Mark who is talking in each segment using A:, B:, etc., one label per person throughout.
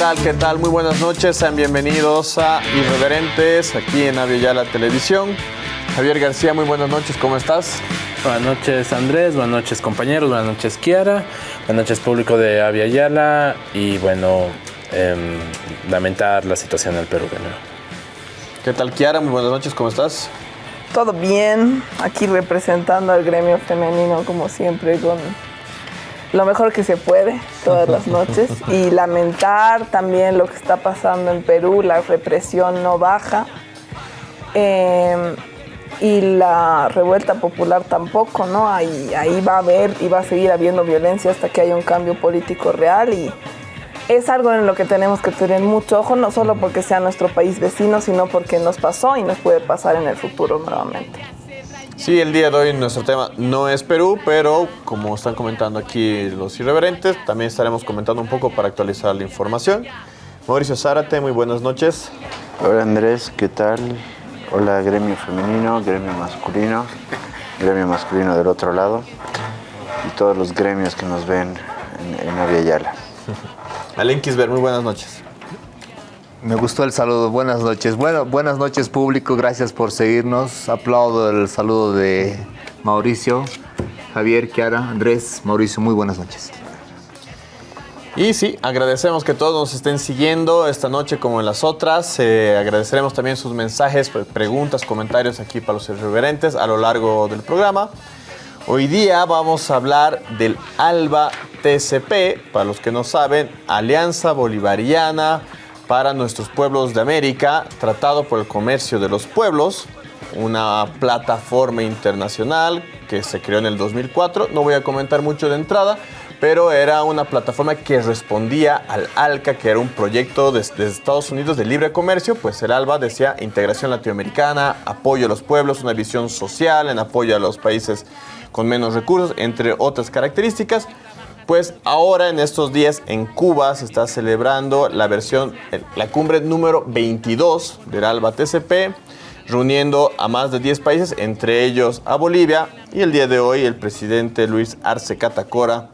A: ¿Qué tal? ¿Qué tal? Muy buenas noches. Sean bienvenidos a Irreverentes aquí en Avia Televisión. Javier García, muy buenas noches. ¿Cómo estás?
B: Buenas noches Andrés, buenas noches compañeros, buenas noches Kiara, buenas noches público de Avia Yala y bueno, em, lamentar la situación en el Perú. ¿no?
A: ¿Qué tal Kiara? Muy buenas noches. ¿Cómo estás?
C: Todo bien, aquí representando al gremio femenino como siempre con lo mejor que se puede todas las noches y lamentar también lo que está pasando en Perú, la represión no baja eh, y la revuelta popular tampoco, ¿no? Ahí, ahí va a haber y va a seguir habiendo violencia hasta que haya un cambio político real y es algo en lo que tenemos que tener mucho ojo, no solo porque sea nuestro país vecino, sino porque nos pasó y nos puede pasar en el futuro nuevamente.
A: Sí, el día de hoy nuestro tema no es Perú, pero como están comentando aquí los irreverentes, también estaremos comentando un poco para actualizar la información. Mauricio Zárate, muy buenas noches.
D: Hola Andrés, ¿qué tal? Hola gremio femenino, gremio masculino, gremio masculino del otro lado y todos los gremios que nos ven en, en Aviala.
A: Alen Kisber, muy buenas noches.
E: Me gustó el saludo. Buenas noches. Bueno, buenas noches público. Gracias por seguirnos. Aplaudo el saludo de Mauricio, Javier, Kiara, Andrés, Mauricio. Muy buenas noches.
A: Y sí, agradecemos que todos nos estén siguiendo esta noche como en las otras. Eh, agradeceremos también sus mensajes, preguntas, comentarios aquí para los irreverentes a lo largo del programa. Hoy día vamos a hablar del ALBA TCP, para los que no saben, Alianza Bolivariana para nuestros pueblos de América, tratado por el comercio de los pueblos, una plataforma internacional que se creó en el 2004. No voy a comentar mucho de entrada, pero era una plataforma que respondía al ALCA, que era un proyecto de, de, Estados Unidos de libre comercio, pues el ALBA decía integración latinoamericana, apoyo a los pueblos, una visión social en apoyo a los países con menos recursos, entre otras características. Pues ahora en estos días en Cuba se está celebrando la versión, la cumbre número 22 del ALBA TCP, reuniendo a más de 10 países, entre ellos a Bolivia. Y el día de hoy el presidente Luis Arce Catacora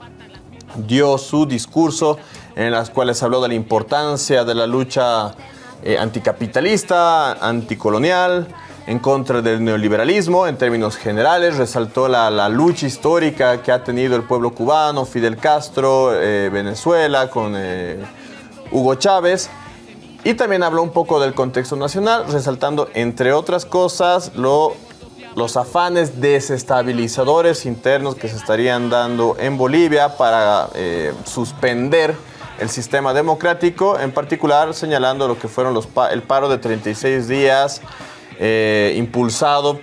A: dio su discurso en las cuales habló de la importancia de la lucha eh, anticapitalista, anticolonial, en contra del neoliberalismo en términos generales, resaltó la, la, lucha histórica que ha tenido el pueblo cubano, Fidel Castro, eh, Venezuela, con eh, Hugo Chávez, y también habló un poco del contexto nacional, resaltando, entre otras cosas, lo, los afanes desestabilizadores internos que se estarían dando en Bolivia para eh, suspender el sistema democrático, en particular señalando lo que fueron los el paro de 36 días, eh, impulsado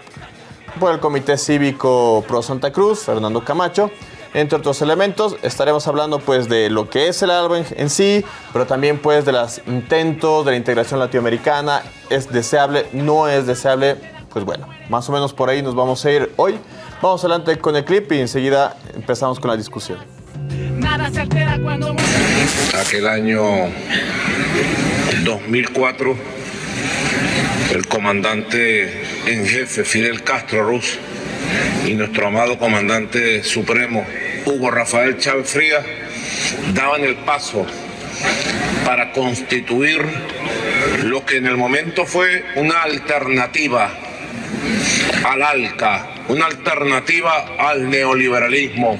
A: por el Comité Cívico Pro Santa Cruz, Fernando Camacho, entre otros elementos. Estaremos hablando pues de lo que es el ALBA en, en, sí, pero también pues de los intentos de la integración latinoamericana. ¿Es deseable? ¿No es deseable? Pues bueno, más o menos por ahí nos vamos a ir hoy. Vamos adelante con el clip y enseguida empezamos con la discusión.
F: Nada se altera cuando...
G: Aquel año 2004 el comandante en jefe Fidel Castro Ruz y nuestro amado comandante supremo Hugo Rafael Chávez Frías daban el paso para constituir lo que en el momento fue una alternativa al ALCA, una alternativa al neoliberalismo.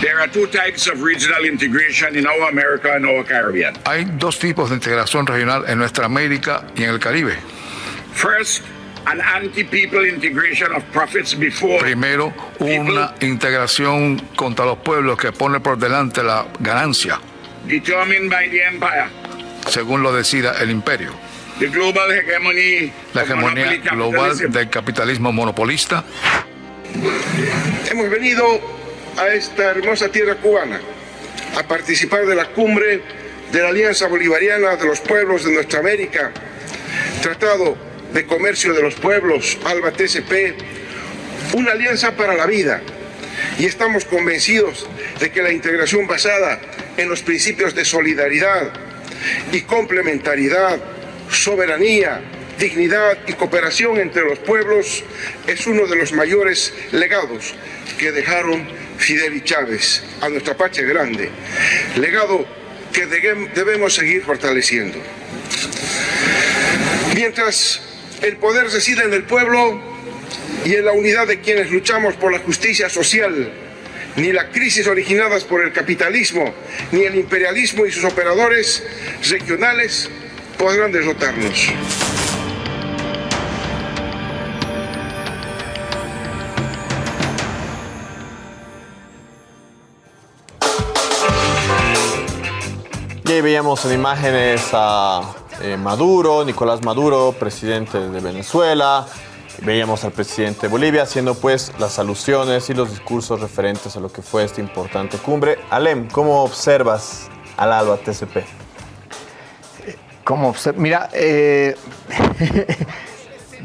F: There are two types of regional integration in our America and our Caribbean.
H: Hay dos tipos de integración regional en nuestra América y en el Caribe.
F: First, an anti-people integration of profits before
H: Primero, una integración contra los pueblos que pone por delante la ganancia,
F: determined by the empire.
H: según lo decida el imperio.
F: The global hegemony
H: La hegemonía global
F: capitalism.
H: del capitalismo monopolista.
I: Hemos venido a esta hermosa tierra cubana a participar de la cumbre de la Alianza Bolivariana de los Pueblos de Nuestra América, Tratado de Comercio de los Pueblos, ALBA TCP, una alianza para la vida. Y estamos convencidos de que la integración basada en los principios de solidaridad y complementariedad, soberanía, dignidad y cooperación entre los pueblos es uno de los mayores legados que dejaron Fidel y Chávez a nuestra patria grande. Legado que debemos seguir fortaleciendo. Mientras el poder reside en el pueblo y en la unidad de quienes luchamos por la justicia social, ni la crisis originadas por el capitalismo, ni el imperialismo y sus operadores regionales podrán derrotarnos.
A: Y ahí veíamos en imágenes a eh, Maduro, Nicolás Maduro, presidente de Venezuela. Veíamos al presidente de Bolivia haciendo pues las alusiones y los discursos referentes a lo que fue esta importante cumbre. Alem, ¿cómo observas al ALBA TCP?
E: ¿Cómo observas? Mira, eh,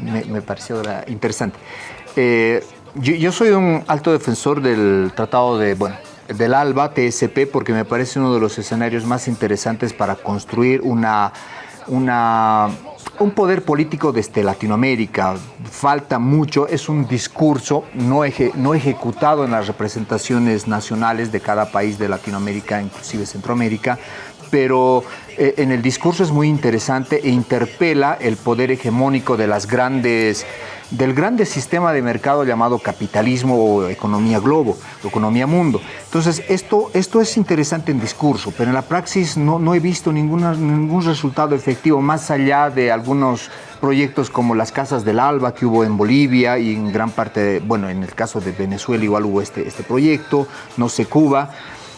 E: me, pareció interesante. Eh, yo, yo soy un alto defensor del tratado de, bueno, del ALBA TSP porque me parece uno de los escenarios más interesantes para construir una, una, un poder político desde Latinoamérica. Falta mucho, es un discurso no, eje, no ejecutado en las representaciones nacionales de cada país de Latinoamérica, inclusive Centroamérica, pero eh, en el discurso es muy interesante e interpela el poder hegemónico de las grandes del grande sistema de mercado llamado capitalismo o economía globo, economía mundo. Entonces, esto, esto es interesante en discurso, pero en la praxis no, no he visto ninguna, ningún resultado efectivo más allá de algunos proyectos como las Casas del Alba que hubo en Bolivia y en gran parte, de, bueno, en el caso de Venezuela igual hubo este, este proyecto, no sé, Cuba.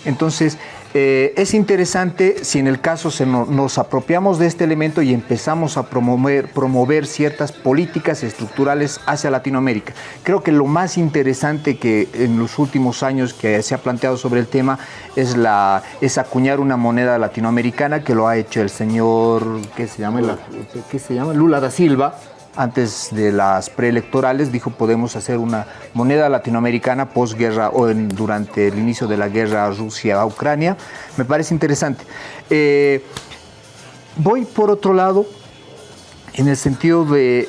E: Entonces, eh, es interesante si en el caso se no, nos apropiamos de este elemento y empezamos a promover, promover ciertas políticas estructurales hacia Latinoamérica. Creo que lo más interesante que en los últimos años que se ha planteado sobre el tema es, la, es acuñar una moneda latinoamericana que lo ha hecho el señor, ¿qué se llama? ¿Qué se llama? Lula da Silva, antes de las preelectorales, dijo podemos hacer una moneda latinoamericana posguerra o durante el inicio de la guerra Rusia-Ucrania. Me parece interesante. Eh, voy por otro lado en el sentido de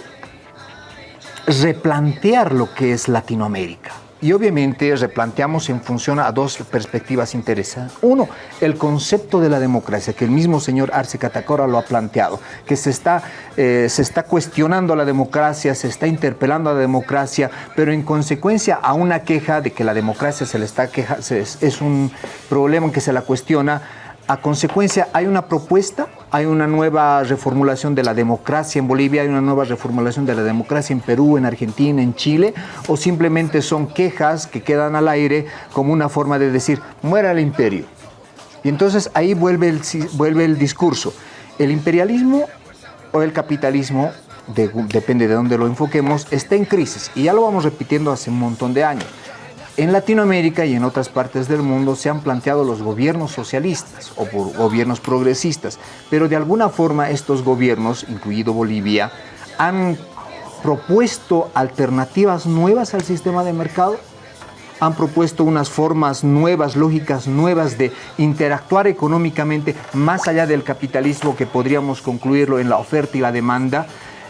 E: replantear lo que es Latinoamérica. Y obviamente replanteamos en función a dos perspectivas interesantes. Uno, el concepto de la democracia, que el mismo señor Arce Catacora lo ha planteado, que se está, eh, se está cuestionando la democracia, se está interpelando a la democracia, pero en consecuencia a una queja de que la democracia se le está queja, es, es un problema en que se la cuestiona, a consecuencia, hay una propuesta, hay una nueva reformulación de la democracia en Bolivia, hay una nueva reformulación de la democracia en Perú, en Argentina, en Chile, o simplemente son quejas que quedan al aire como una forma de decir, muera el imperio. Y entonces ahí vuelve el, vuelve el discurso. El imperialismo o el capitalismo, de, depende de dónde lo enfoquemos, está en crisis. Y ya lo vamos repitiendo hace un montón de años. En Latinoamérica y en otras partes del mundo se han planteado los gobiernos socialistas o gobiernos progresistas, pero de alguna forma estos gobiernos, incluido Bolivia, han propuesto alternativas nuevas al sistema de mercado, han propuesto unas formas nuevas, lógicas nuevas de interactuar económicamente más allá del capitalismo que podríamos concluirlo en la oferta y la demanda,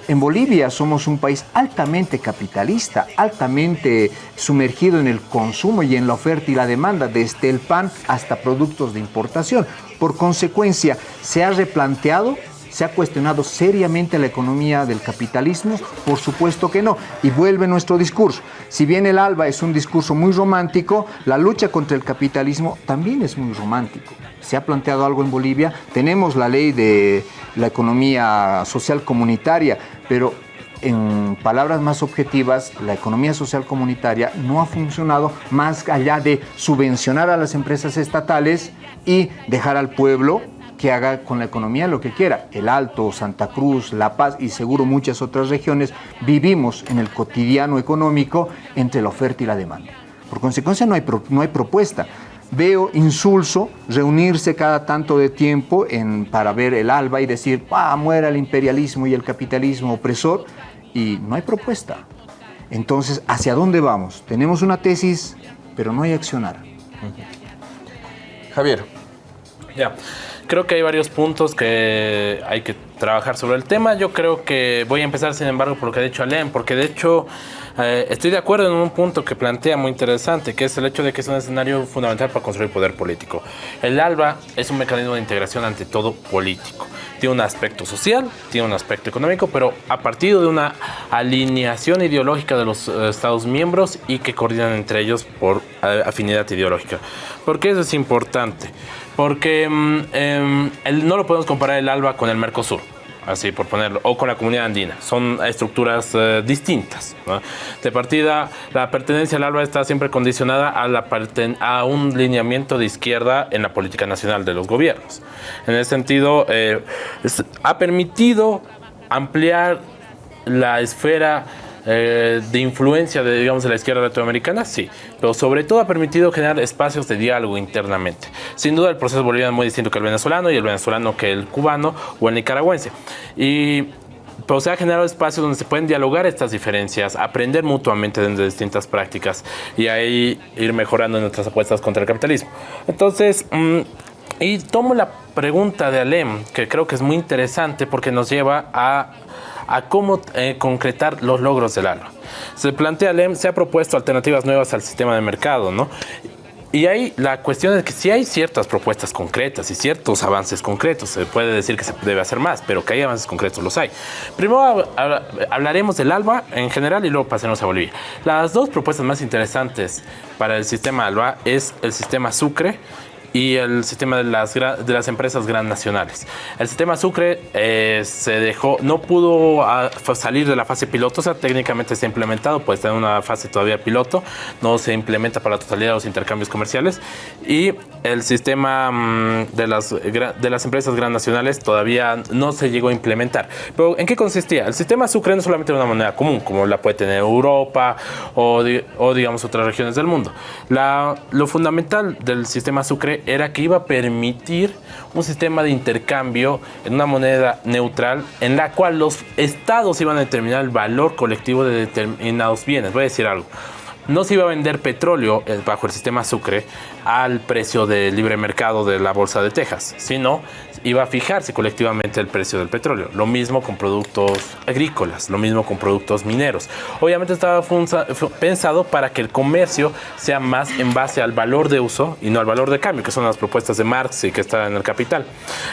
E: en Bolivia somos un país altamente capitalista, altamente sumergido en el consumo y en la oferta y la demanda, desde el pan hasta productos de importación. Por consecuencia, se ha replanteado ¿Se ha cuestionado seriamente la economía del capitalismo? Por supuesto que no. Y vuelve nuestro discurso. Si bien el ALBA es un discurso muy romántico, la lucha contra el capitalismo también es muy romántico. Se ha planteado algo en Bolivia. Tenemos la ley de la economía social comunitaria, pero en palabras más objetivas, la economía social comunitaria no ha funcionado más allá de subvencionar a las empresas estatales y dejar al pueblo que haga con la economía lo que quiera. El Alto, Santa Cruz, La Paz y seguro muchas otras regiones vivimos en el cotidiano económico entre la oferta y la demanda. Por consecuencia no hay, no hay propuesta. Veo insulso reunirse cada tanto de tiempo en, para ver el alba y decir, ah, muera el imperialismo y el capitalismo opresor, y no hay propuesta. Entonces, ¿hacia dónde vamos? Tenemos una tesis, pero no hay accionar.
A: Javier.
B: Ya, creo que hay varios puntos que hay que trabajar sobre el tema. Yo creo que voy a empezar, sin embargo, por lo que ha dicho Alem, porque de hecho eh, estoy de acuerdo en un punto que plantea muy interesante, que es el hecho de que es un escenario fundamental para construir poder político. El ALBA es un mecanismo de integración ante todo político. Tiene un aspecto social, tiene un aspecto económico, pero a partir de una alineación ideológica de los eh, Estados miembros y que coordinan entre ellos por eh, afinidad ideológica. ¿Por qué eso es importante? Porque mm, em, no lo podemos comparar el ALBA con el Mercosur así por ponerlo, o con la comunidad andina. Son estructuras eh, distintas. De partida, la pertenencia al ALBA está siempre condicionada a, la a un lineamiento de izquierda en la política nacional de los gobiernos. En ese sentido, eh, ha permitido ampliar la esfera eh, de influencia de, digamos, la izquierda latinoamericana, sí, pero sobre todo ha permitido generar espacios de diálogo internamente. Sin duda el proceso boliviano es muy distinto que el venezolano y el venezolano que el cubano o el nicaragüense. Y pero se ha generado espacios donde se pueden dialogar estas diferencias, aprender mutuamente de distintas prácticas y ahí ir mejorando nuestras apuestas contra el capitalismo. Entonces, mm, y tomo la pregunta de Alem, que creo que es muy interesante porque nos lleva a, a cómo eh, concretar los logros del ALBA. Se plantea Alem, se ha propuesto alternativas nuevas al sistema de mercado, ¿no? Y ahí la cuestión es que si hay ciertas propuestas concretas y ciertos avances concretos, se puede decir que se debe hacer más, pero que hay avances concretos, los hay. Primero hab- hab- hablaremos del ALBA en general y luego pasaremos a Bolivia. Las dos propuestas más interesantes para el sistema ALBA es el sistema Sucre y el sistema de las, de las empresas gran nacionales. El sistema Sucre eh, se dejó, no pudo ah, fa- salir de la fase piloto, o sea, técnicamente está implementado, pues está en una fase todavía piloto, no se implementa para la totalidad de los intercambios comerciales y el sistema mm, de, las, de las empresas gran nacionales todavía no se llegó a implementar. Pero ¿en qué consistía? El sistema Sucre no solamente una moneda común, como la puede tener Europa o, o digamos otras regiones del mundo. La- lo fundamental del sistema Sucre era que iba a permitir un sistema de intercambio en una moneda neutral en la cual los estados iban a determinar el valor colectivo de determinados bienes. Voy a decir algo. No se iba a vender petróleo eh, bajo el sistema Sucre al precio del libre mercado de la Bolsa de Texas, sino iba a fijarse colectivamente el precio del petróleo. Lo mismo con productos agrícolas, lo mismo con productos mineros. Obviamente estaba pensado para que el comercio sea más en base al valor de uso y no al valor de cambio, que son las propuestas de Marx y que están en el Capital.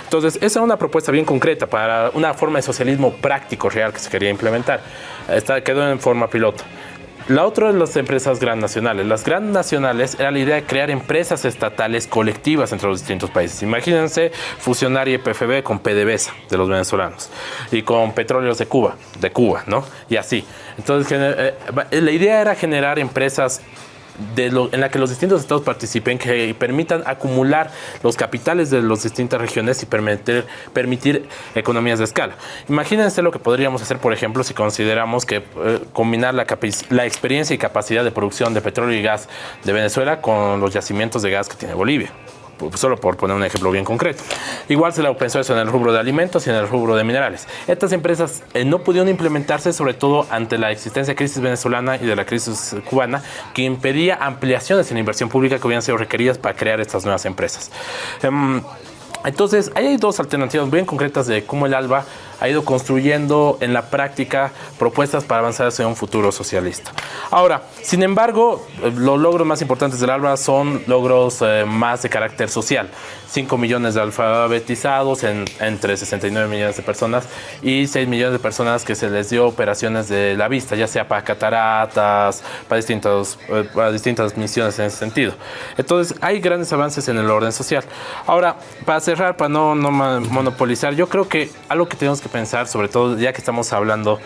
B: Entonces, esa es una propuesta bien concreta para una forma de socialismo práctico, real, que se quería implementar. Esta quedó en forma piloto. La otra es las empresas gran nacionales. Las gran nacionales era la idea de crear empresas estatales colectivas entre los distintos países. Imagínense fusionar IPFB con PDVSA de los venezolanos y con Petróleos de Cuba, de Cuba, ¿no? Y así. Entonces, gener- eh, la idea era generar empresas de lo- en la que los distintos estados participen, que permitan acumular los capitales de las distintas regiones y permitir, permitir economías de escala. Imagínense lo que podríamos hacer, por ejemplo, si consideramos que eh, combinar la, la experiencia y capacidad de producción de petróleo y gas de Venezuela con los yacimientos de gas que tiene Bolivia solo por poner un ejemplo bien concreto. Igual se lo pensó eso en el rubro de alimentos y en el rubro de minerales. Estas empresas eh, no pudieron implementarse sobre todo ante la existencia de crisis venezolana y de la crisis cubana que impedía ampliaciones en inversión pública que hubieran sido requeridas para crear estas nuevas empresas. Em, entonces, ahí hay dos alternativas bien concretas de cómo el ALBA ha ido construyendo en la práctica propuestas para avanzar hacia un futuro socialista. Ahora, sin embargo, los logros más importantes del ALBA son logros eh, más de carácter social. 5 millones de alfabetizados en- entre 69 millones de personas y 6 millones de personas que se les dio operaciones de la vista, ya sea para cataratas, para, distintos, eh, para distintas misiones en ese sentido. Entonces, hay grandes avances en el orden social. Ahora, para cerrar, para no, no monopolizar, yo creo que algo que tenemos que pensar, sobre todo ya que estamos hablando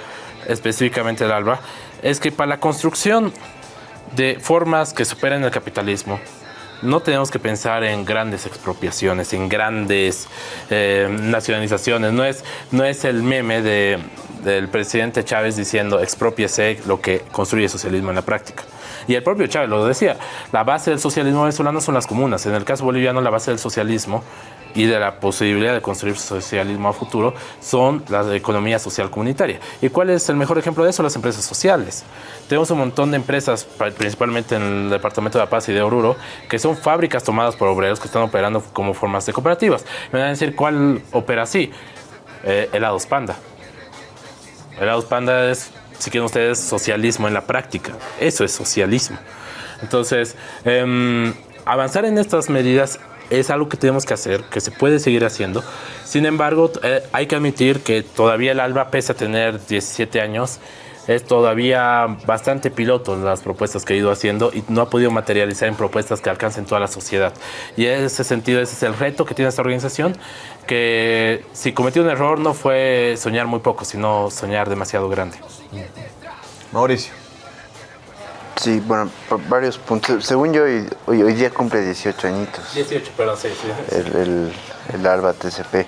B: específicamente del ALBA, es que para la construcción de formas que superen el capitalismo, no tenemos que pensar en grandes expropiaciones, en grandes eh, nacionalizaciones. No es, no es el meme de, del presidente Chávez diciendo expropiese lo que construye socialismo en la práctica. Y el propio Chávez lo decía, la base del socialismo venezolano son las comunas. En el caso boliviano, la base del socialismo y de la posibilidad de construir socialismo a futuro son la economía social comunitaria. ¿Y cuál es el mejor ejemplo de eso? Las empresas sociales. Tenemos un montón de empresas, principalmente en el departamento de La Paz y de Oruro, que son fábricas tomadas por obreros que están operando como formas de cooperativas. Me van a decir cuál opera así. Eh, helados Panda. Helados Panda es, si quieren ustedes, socialismo en la práctica. Eso es socialismo. Entonces, em, avanzar en estas medidas es algo que tenemos que hacer, que se puede seguir haciendo. Sin embargo, eh, hay que admitir que todavía el ALBA, pese a tener 17 años, es todavía bastante piloto en las propuestas que ha ido haciendo y no ha podido materializar en propuestas que alcancen toda la sociedad. Y en ese sentido, ese es el reto que tiene esta organización, que si cometió un error no fue soñar muy poco, sino soñar demasiado grande.
A: Mauricio.
D: Sí, bueno, por varios puntos. Según yo, hoy, hoy, día cumple 18 añitos.
B: 18, perdón, sí, sí.
D: El, el, el ALBA TCP.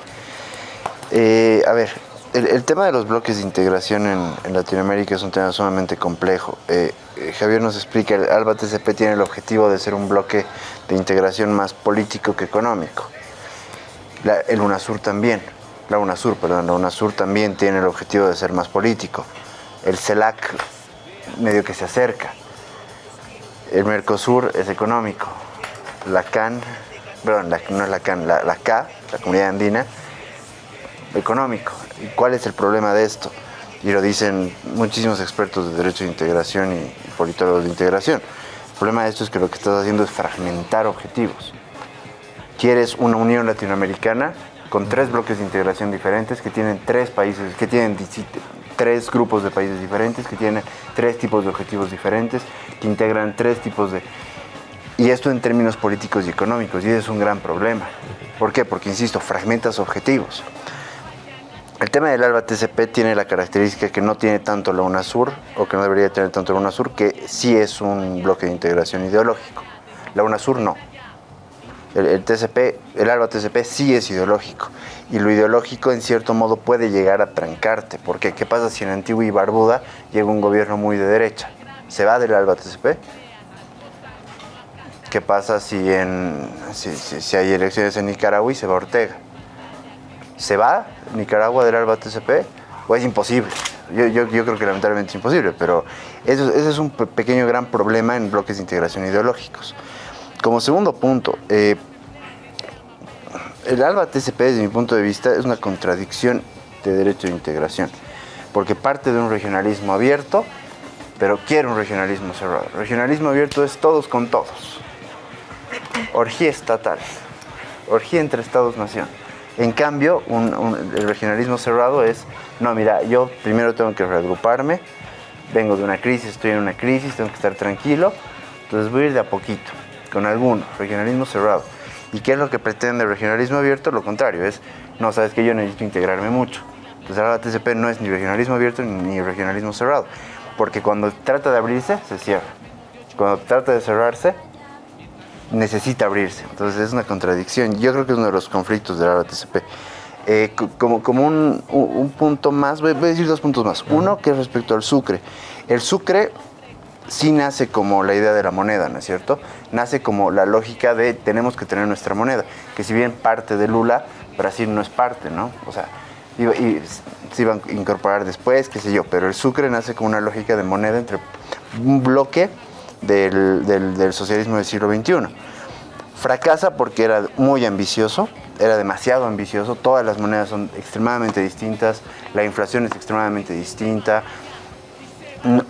D: Eh, a ver, el, tema de los bloques de integración en, Latinoamérica es un tema sumamente complejo. Eh, eh, Javier nos explica, el ALBA TCP tiene el objetivo de ser un bloque de integración más político que económico. el UNASUR también, la UNASUR, perdón, la UNASUR también tiene el objetivo de ser más político. El CELAC medio que se acerca. El Mercosur es económico. La CAN, perdón, no es la CAN, la, la K, la Comunidad Andina, económico. ¿Y cuál es el problema de esto? Y lo dicen muchísimos expertos de derecho de integración y, politólogos de integración. El problema de esto es que lo que estás haciendo es fragmentar objetivos. Quieres una unión latinoamericana con tres bloques de integración diferentes que tienen tres países, que tienen tres grupos de países diferentes, que tienen tres tipos de objetivos diferentes, que integran tres tipos de... Y esto en términos políticos y económicos, y es un gran problema. ¿Por qué? Porque, insisto, fragmentas objetivos. El tema del ALBA TCP tiene la característica que no tiene tanto la UNASUR, o que no debería tener tanto la UNASUR, que sí es un bloque de integración ideológico. La UNASUR no. El, TCP, el ALBA TCP sí es ideológico. Y lo ideológico, en cierto modo, puede llegar a trancarte. Porque, ¿qué pasa si en Antigua y Barbuda llega un gobierno muy de derecha? ¿Se va del ALBA TCP? ¿Qué pasa si, en, si hay elecciones en Nicaragua y se va Ortega? ¿Se va Nicaragua del ALBA TCP? ¿O es imposible? Yo, creo que lamentablemente es imposible, pero eso, ese es un pequeño gran problema en bloques de integración ideológicos. Como segundo punto, eh, el ALBA TCP desde mi punto de vista es una contradicción de derecho de integración, porque parte de un regionalismo abierto, pero quiere un regionalismo cerrado. regionalismo abierto es todos con todos. Orgía estatal, orgía entre estados-nación. En cambio, el regionalismo cerrado es, no, mira, yo primero tengo que reagruparme, vengo de una crisis, estoy en una crisis, tengo que estar tranquilo, entonces voy a ir de a poquito, con alguno, regionalismo cerrado. ¿Y qué es lo que pretende el regionalismo abierto? Lo contrario, es, no, sabes que yo necesito integrarme mucho. Entonces ahora la TCP no es ni regionalismo abierto ni regionalismo cerrado, porque cuando trata de abrirse, se cierra. Cuando trata de cerrarse, necesita abrirse. Entonces es una contradicción. Yo creo que es uno de los conflictos de la TCP. Eh, como como un, punto más, voy, a decir dos puntos más. Uno que es respecto al sucre. El sucre sí nace como la idea de la moneda, ¿no es cierto? Nace como la lógica de tenemos que tener nuestra moneda, que si bien parte de Lula, Brasil no es parte, ¿no? O sea, y, se iban a incorporar después, qué sé yo, pero el sucre nace como una lógica de moneda entre un bloque del, socialismo del siglo XXI. Fracasa porque era muy ambicioso, era demasiado ambicioso, todas las monedas son extremadamente distintas, la inflación es extremadamente distinta.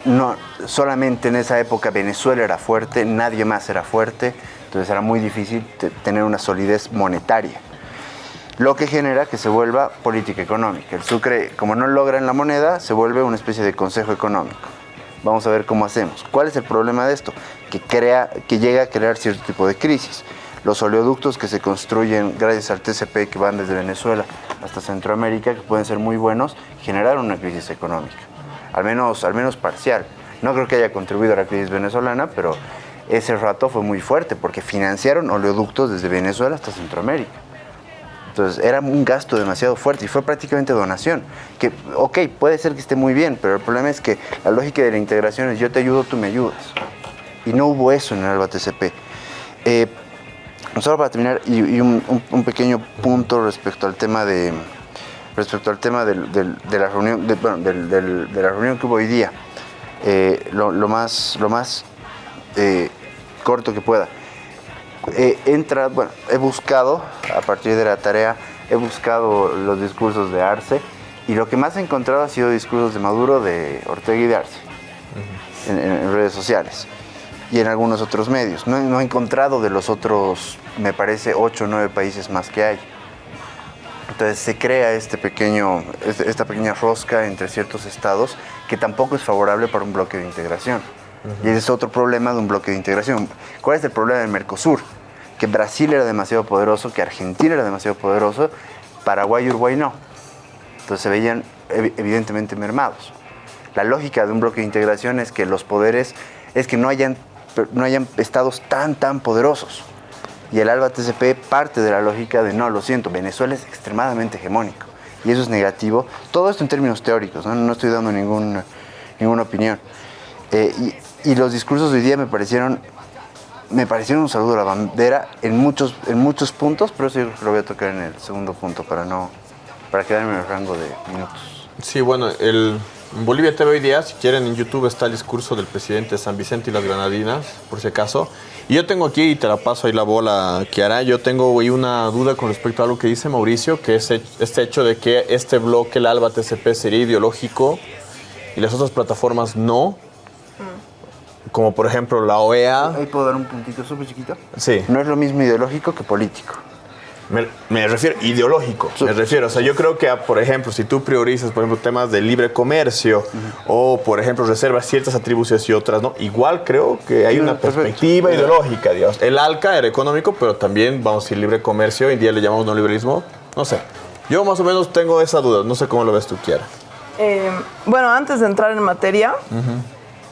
D: No, solamente en esa época Venezuela era fuerte, nadie más era fuerte, entonces era muy difícil tener una solidez monetaria. Lo que genera que se vuelva política económica. El Sucre, como no logra en la moneda, se vuelve una especie de consejo económico. Vamos a ver cómo hacemos. ¿Cuál es el problema de esto? Que, crea, que llega a crear cierto tipo de crisis. Los oleoductos que se construyen gracias al TCP que van desde Venezuela hasta Centroamérica, que pueden ser muy buenos, generaron una crisis económica, al menos, al menos parcial. No creo que haya contribuido a la crisis venezolana, pero ese rato fue muy fuerte porque financiaron oleoductos desde Venezuela hasta Centroamérica. Entonces era un gasto demasiado fuerte y fue prácticamente donación. Que, ok, puede ser que esté muy bien, pero el problema es que la lógica de la integración es yo te ayudo, tú me ayudas. Y no hubo eso en el ALBA TCP. Eh, Solo para terminar, y, un pequeño punto respecto al tema de respecto al tema del- del- de la reunión de, bueno, del- de la reunión que hubo hoy día. Eh, lo, lo más lo más eh, corto que pueda. Eh, entra, bueno, he buscado a partir de la tarea, he buscado los discursos de Arce y lo que más he encontrado ha sido discursos de Maduro, de Ortega y de Arce en, en- en redes sociales y en algunos otros medios. No, he- no he encontrado de los otros, me parece, ocho o nueve países más que hay. Entonces se crea este pequeño, esta pequeña rosca entre ciertos estados que tampoco es favorable para un bloque de integración. Y ese es otro problema de un bloque de integración. ¿Cuál es el problema del Mercosur? Que Brasil era demasiado poderoso, que Argentina era demasiado poderoso, Paraguay y Uruguay no. Entonces se veían evi- evidentemente mermados. La lógica de un bloque de integración es que los poderes, es que no hayan, no hayan estados tan, tan poderosos. Y el ALBA TCP parte de la lógica de no, lo siento, Venezuela es extremadamente hegemónico. Y eso es negativo. Todo esto en términos teóricos, no, no estoy dando ningún, ninguna opinión. Eh, y, y los discursos de hoy día me parecieron, me parecieron un saludo a la bandera en muchos, en muchos puntos, pero eso yo lo voy a tocar en el segundo punto para, no, para quedarme en el rango de minutos.
A: Sí, bueno, el, en Bolivia TV hoy día, si quieren, en YouTube está el discurso del presidente de San Vicente y las Granadinas, por si acaso. Y yo tengo aquí, y te la paso ahí la bola, Kiara, yo tengo ahí una duda con respecto a lo que dice Mauricio, que es este hecho de que este bloque, el ALBA TCP, sería ideológico y las otras plataformas no. Como por ejemplo la OEA.
D: Ahí puedo dar un puntito súper chiquito.
A: Sí.
D: No es lo mismo ideológico que político.
A: Me, me refiero ideológico. Me refiero, o sea, yo creo que, ah, por ejemplo, si tú priorizas, por ejemplo, temas de libre comercio o, por ejemplo, reservas ciertas atribuciones y otras, ¿no? Igual creo que hay
D: Sí,
A: una
D: perfecto.
A: perspectiva ideológica, Dios. El ALCA era económico, pero también, vamos a decir, libre comercio, hoy en día le llamamos no liberalismo. No sé. Yo más o menos tengo esa duda. No sé cómo lo ves tú, Kiara.
C: Eh, bueno, antes de entrar en materia,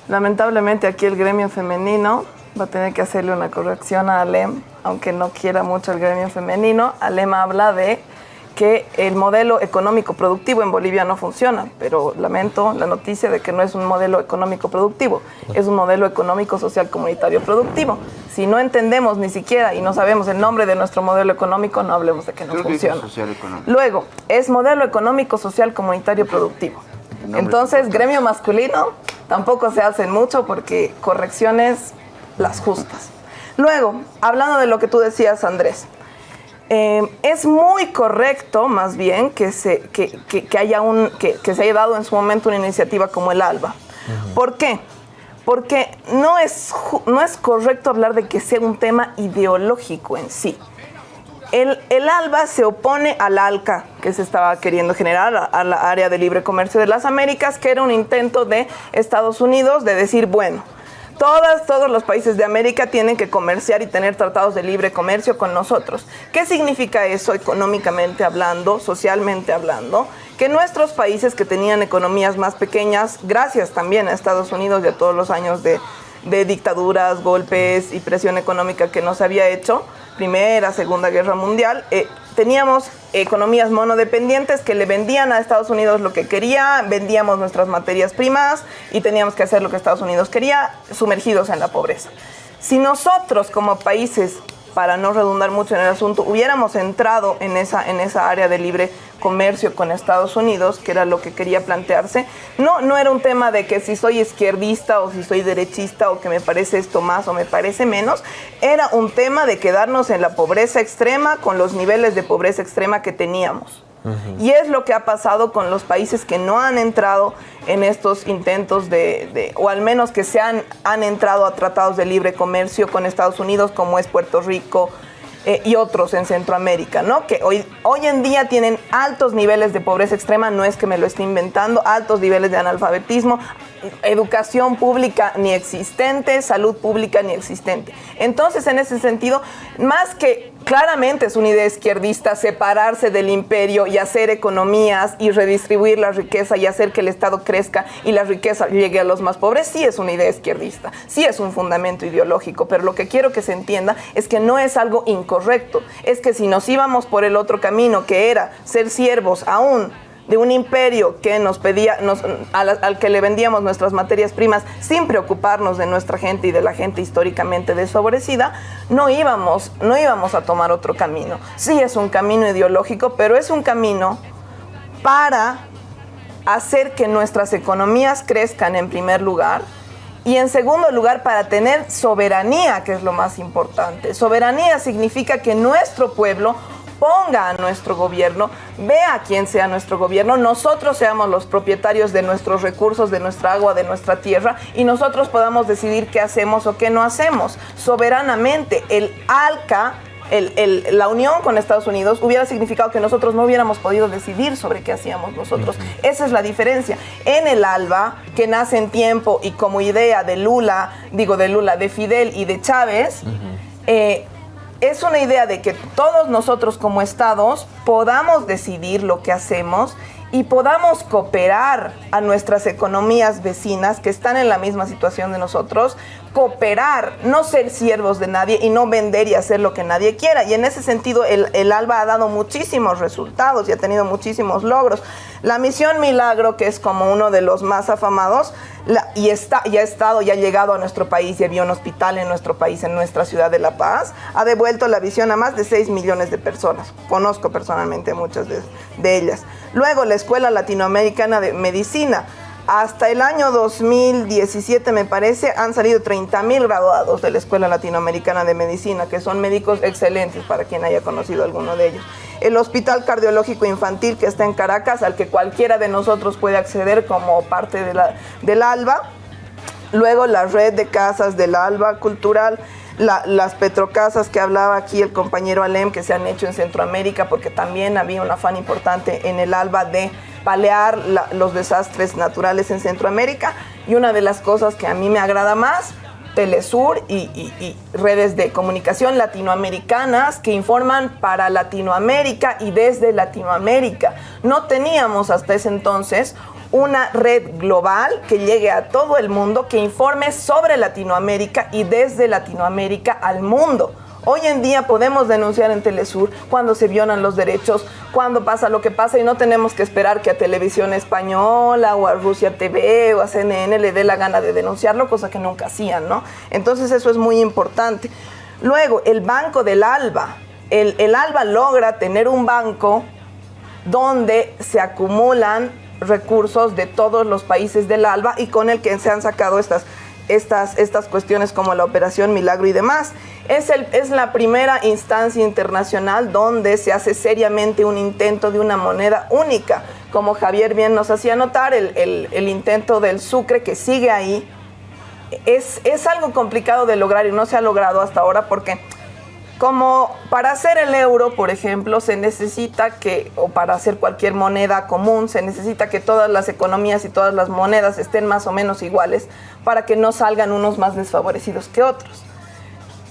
C: lamentablemente aquí el gremio femenino va a tener que hacerle una corrección a Alem, aunque no quiera mucho el gremio femenino. Alem habla de que el modelo económico productivo en Bolivia no funciona, pero lamento la noticia de que no es un modelo económico productivo, es un modelo económico social comunitario productivo. Si no entendemos ni siquiera y no sabemos el nombre de nuestro modelo económico, no hablemos de que no funciona. Luego, es modelo económico, social, comunitario, productivo. Entonces, gremio masculino tampoco se hacen mucho porque correcciones las justas. Luego, hablando de lo que tú decías, Andrés, eh, es muy correcto, más bien, que se, que, que- que haya un, que, que se haya dado en su momento una iniciativa como el ALBA. ¿Por qué? Porque no es, no es correcto hablar de que sea un tema ideológico en sí. El, el ALBA se opone al ALCA que se estaba queriendo generar, a, a la área de libre comercio de las Américas, que era un intento de Estados Unidos de decir, bueno, todas, todos los países de América tienen que comerciar y tener tratados de libre comercio con nosotros. ¿Qué significa eso económicamente hablando, socialmente hablando? Que nuestros países que tenían economías más pequeñas, gracias también a Estados Unidos y a todos los años de, dictaduras, golpes y presión económica que nos había hecho, Primera, Segunda Guerra Mundial, eh, teníamos economías monodependientes que le vendían a Estados Unidos lo que quería, vendíamos nuestras materias primas y teníamos que hacer lo que Estados Unidos quería, sumergidos en la pobreza. Si nosotros como países, para no redundar mucho en el asunto, hubiéramos entrado en esa, en esa área de libre comercio con Estados Unidos, que era lo que quería plantearse, no, no era un tema de que si soy izquierdista o si soy derechista o que me parece esto más o me parece menos, era un tema de quedarnos en la pobreza extrema con los niveles de pobreza extrema que teníamos. Y es lo que ha pasado con los países que no han entrado en estos intentos de, de- o al menos que se han, han entrado a tratados de libre comercio con Estados Unidos, como es Puerto Rico eh, y otros en Centroamérica, ¿no? Que hoy, hoy en día tienen altos niveles de pobreza extrema, no es que me lo esté inventando, altos niveles de analfabetismo, educación pública ni existente, salud pública ni existente. Entonces, en ese sentido, más que claramente es una idea izquierdista separarse del imperio y hacer economías y redistribuir la riqueza y hacer que el Estado crezca y la riqueza llegue a los más pobres, sí es una idea izquierdista, sí es un fundamento ideológico, pero lo que quiero que se entienda es que no es algo incorrecto, es que si nos íbamos por el otro camino, que era ser siervos aún de un imperio que nos pedía, nos, al, al que le vendíamos nuestras materias primas sin preocuparnos de nuestra gente y de la gente históricamente desfavorecida, no íbamos, no íbamos a tomar otro camino. Sí es un camino ideológico, pero es un camino para hacer que nuestras economías crezcan en primer lugar y en segundo lugar para tener soberanía, que es lo más importante. Soberanía significa que nuestro pueblo ponga a nuestro gobierno, vea quién sea nuestro gobierno, nosotros seamos los propietarios de nuestros recursos, de nuestra agua, de nuestra tierra y nosotros podamos decidir qué hacemos o qué no hacemos. Soberanamente, el ALCA el, el, la unión con Estados Unidos hubiera significado que nosotros no hubiéramos podido decidir sobre qué hacíamos nosotros. Esa es la diferencia. En el ALBA, que nace en tiempo y como idea de Lula, digo de Lula, de Fidel y de Chávez, eh, es una idea de que todos nosotros como estados podamos decidir lo que hacemos y podamos cooperar a nuestras economías vecinas que están en la misma situación de nosotros, cooperar, no ser siervos de nadie y no vender y hacer lo que nadie quiera. Y en ese sentido el, el ALBA ha dado muchísimos resultados y ha tenido muchísimos logros. La misión Milagro, que es como uno de los más afamados, y, está, y ha estado y ha llegado a nuestro país y había un hospital en nuestro país, en nuestra ciudad de La Paz, ha devuelto la visión a más de 6 millones de personas. Conozco personalmente muchas de, de ellas. Luego, la Escuela Latinoamericana de Medicina. Hasta el año 2017, me parece, han salido 30 mil graduados de la Escuela Latinoamericana de Medicina, que son médicos excelentes para quien haya conocido alguno de ellos. El Hospital Cardiológico Infantil, que está en Caracas, al que cualquiera de nosotros puede acceder como parte de la, del ALBA. Luego, la red de casas del ALBA Cultural. La, las petrocasas que hablaba aquí el compañero Alem que se han hecho en Centroamérica porque también había un afán importante en el ALBA de palear los desastres naturales en Centroamérica y una de las cosas que a mí me agrada más, Telesur y, redes de comunicación latinoamericanas que informan para Latinoamérica y desde Latinoamérica. No teníamos hasta ese entonces una red global que llegue a todo el mundo, que informe sobre Latinoamérica y desde Latinoamérica al mundo. Hoy en día podemos denunciar en Telesur cuando se violan los derechos, cuando pasa lo que pasa y no tenemos que esperar que a Televisión Española o a Rusia TV o a CNN le dé la gana de denunciarlo, cosa que nunca hacían, ¿no? Entonces eso es muy importante. Luego, el Banco del ALBA. El, el ALBA logra tener un banco donde se acumulan recursos de todos los países del ALBA y con el que se han sacado estas estas, estas cuestiones como la Operación Milagro y demás. Es, el, es la primera instancia internacional donde se hace seriamente un intento de una moneda única. Como Javier bien nos hacía notar, el, el, intento del Sucre que sigue ahí es, es algo complicado de lograr y no se ha logrado hasta ahora porque como para hacer el euro, por ejemplo, se necesita que, o para hacer cualquier moneda común, se necesita que todas las economías y todas las monedas estén más o menos iguales para que no salgan unos más desfavorecidos que otros.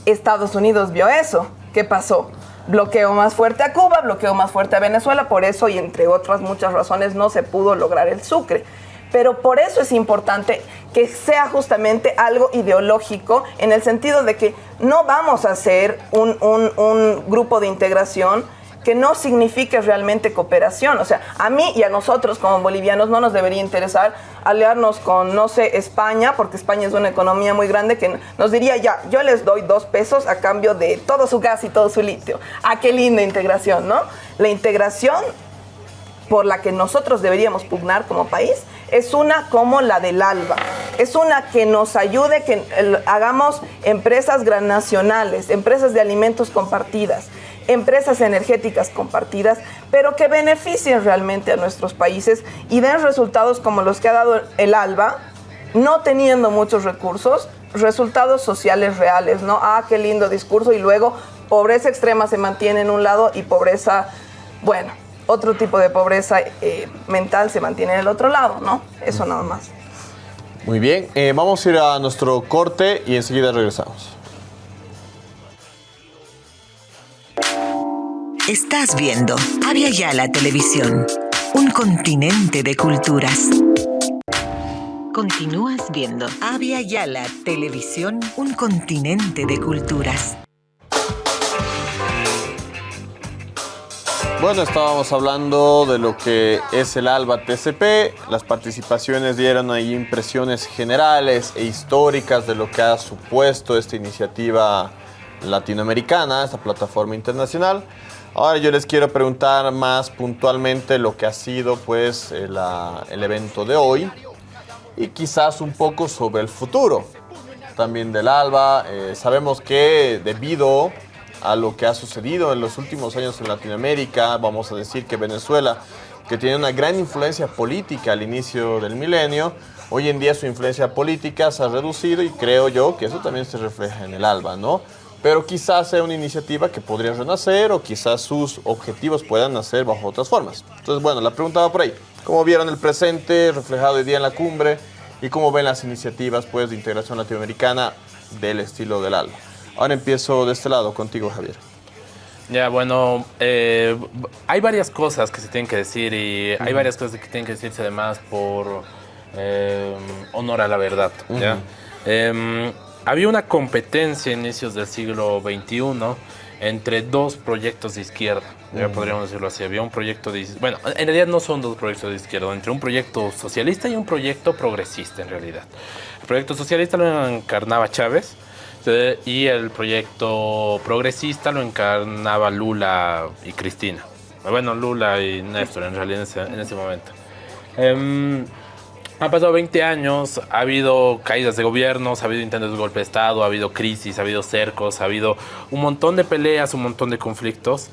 C: Estados Unidos vio eso. ¿Qué pasó? Bloqueo más fuerte a Cuba, bloqueo más fuerte a Venezuela, por eso y entre otras muchas razones no se pudo lograr el Sucre pero por eso es importante que sea justamente algo ideológico en el sentido de que no vamos a hacer un, un, un grupo de integración que no signifique realmente cooperación. O sea, a mí y a nosotros como bolivianos no nos debería interesar aliarnos con, no sé, España, porque España es una economía muy grande que nos diría, ya, yo les doy dos pesos a cambio de todo su gas y todo su litio. Ah, qué linda integración, ¿no? La integración por la que nosotros deberíamos pugnar como país es una como la del ALBA. Es una que nos ayude, que hagamos empresas nacionales, empresas de alimentos compartidas, empresas energéticas compartidas, pero que beneficien realmente a nuestros países y den resultados como los que ha dado el ALBA, no teniendo muchos recursos, resultados sociales reales, ¿no? Ah, qué lindo discurso y luego pobreza extrema se mantiene en un lado y pobreza, bueno, otro tipo de pobreza eh, mental se mantiene en el otro lado, ¿no? Eso nada más.
A: Muy bien, eh, vamos a ir a nuestro corte y enseguida regresamos.
J: Estás viendo Avia Yala Televisión, un continente de culturas. Continúas viendo Avia Yala Televisión, un continente de culturas.
A: Bueno, estábamos hablando de lo que es el ALBA TCP. Las participaciones dieron ahí impresiones generales e históricas de lo que ha supuesto esta iniciativa latinoamericana, esta plataforma internacional. Ahora yo les quiero preguntar más puntualmente lo que ha sido pues el, ah, el evento de hoy y quizás un poco sobre el futuro también del ALBA. Eh, sabemos que debido a lo que ha sucedido en los últimos años en Latinoamérica, vamos a decir que Venezuela, que tiene una gran influencia política al inicio del milenio, hoy en día su influencia política se ha reducido y creo yo que eso también se refleja en el ALBA, ¿no? Pero quizás sea una iniciativa que podría renacer o quizás sus objetivos puedan nacer bajo otras formas. Entonces, bueno, la pregunta va por ahí. ¿Cómo vieron el presente reflejado hoy día en la cumbre y cómo ven las iniciativas pues, de integración latinoamericana del estilo del ALBA? Ahora empiezo de este lado contigo, Javier.
B: Ya, bueno, eh, hay varias cosas que se tienen que decir y hay varias cosas que tienen que decirse además por eh, honor a la verdad. ¿ya? Em, había una competencia a inicios del siglo XXI entre dos proyectos de izquierda, ya podríamos decirlo así. Había un proyecto de... Bueno, en realidad no son dos proyectos de izquierda, entre un proyecto socialista y un proyecto progresista en realidad. El proyecto socialista lo encarnaba Chávez, este, y el proyecto progresista lo encarnaba Lula y Cristina. Bueno, Lula y Néstor en realidad en ese, momento. Eh, han pasado 20 años, ha habido caídas de gobiernos, ha habido intentos de golpe de Estado, ha habido crisis, ha habido cercos, ha habido un montón de peleas, un montón de conflictos.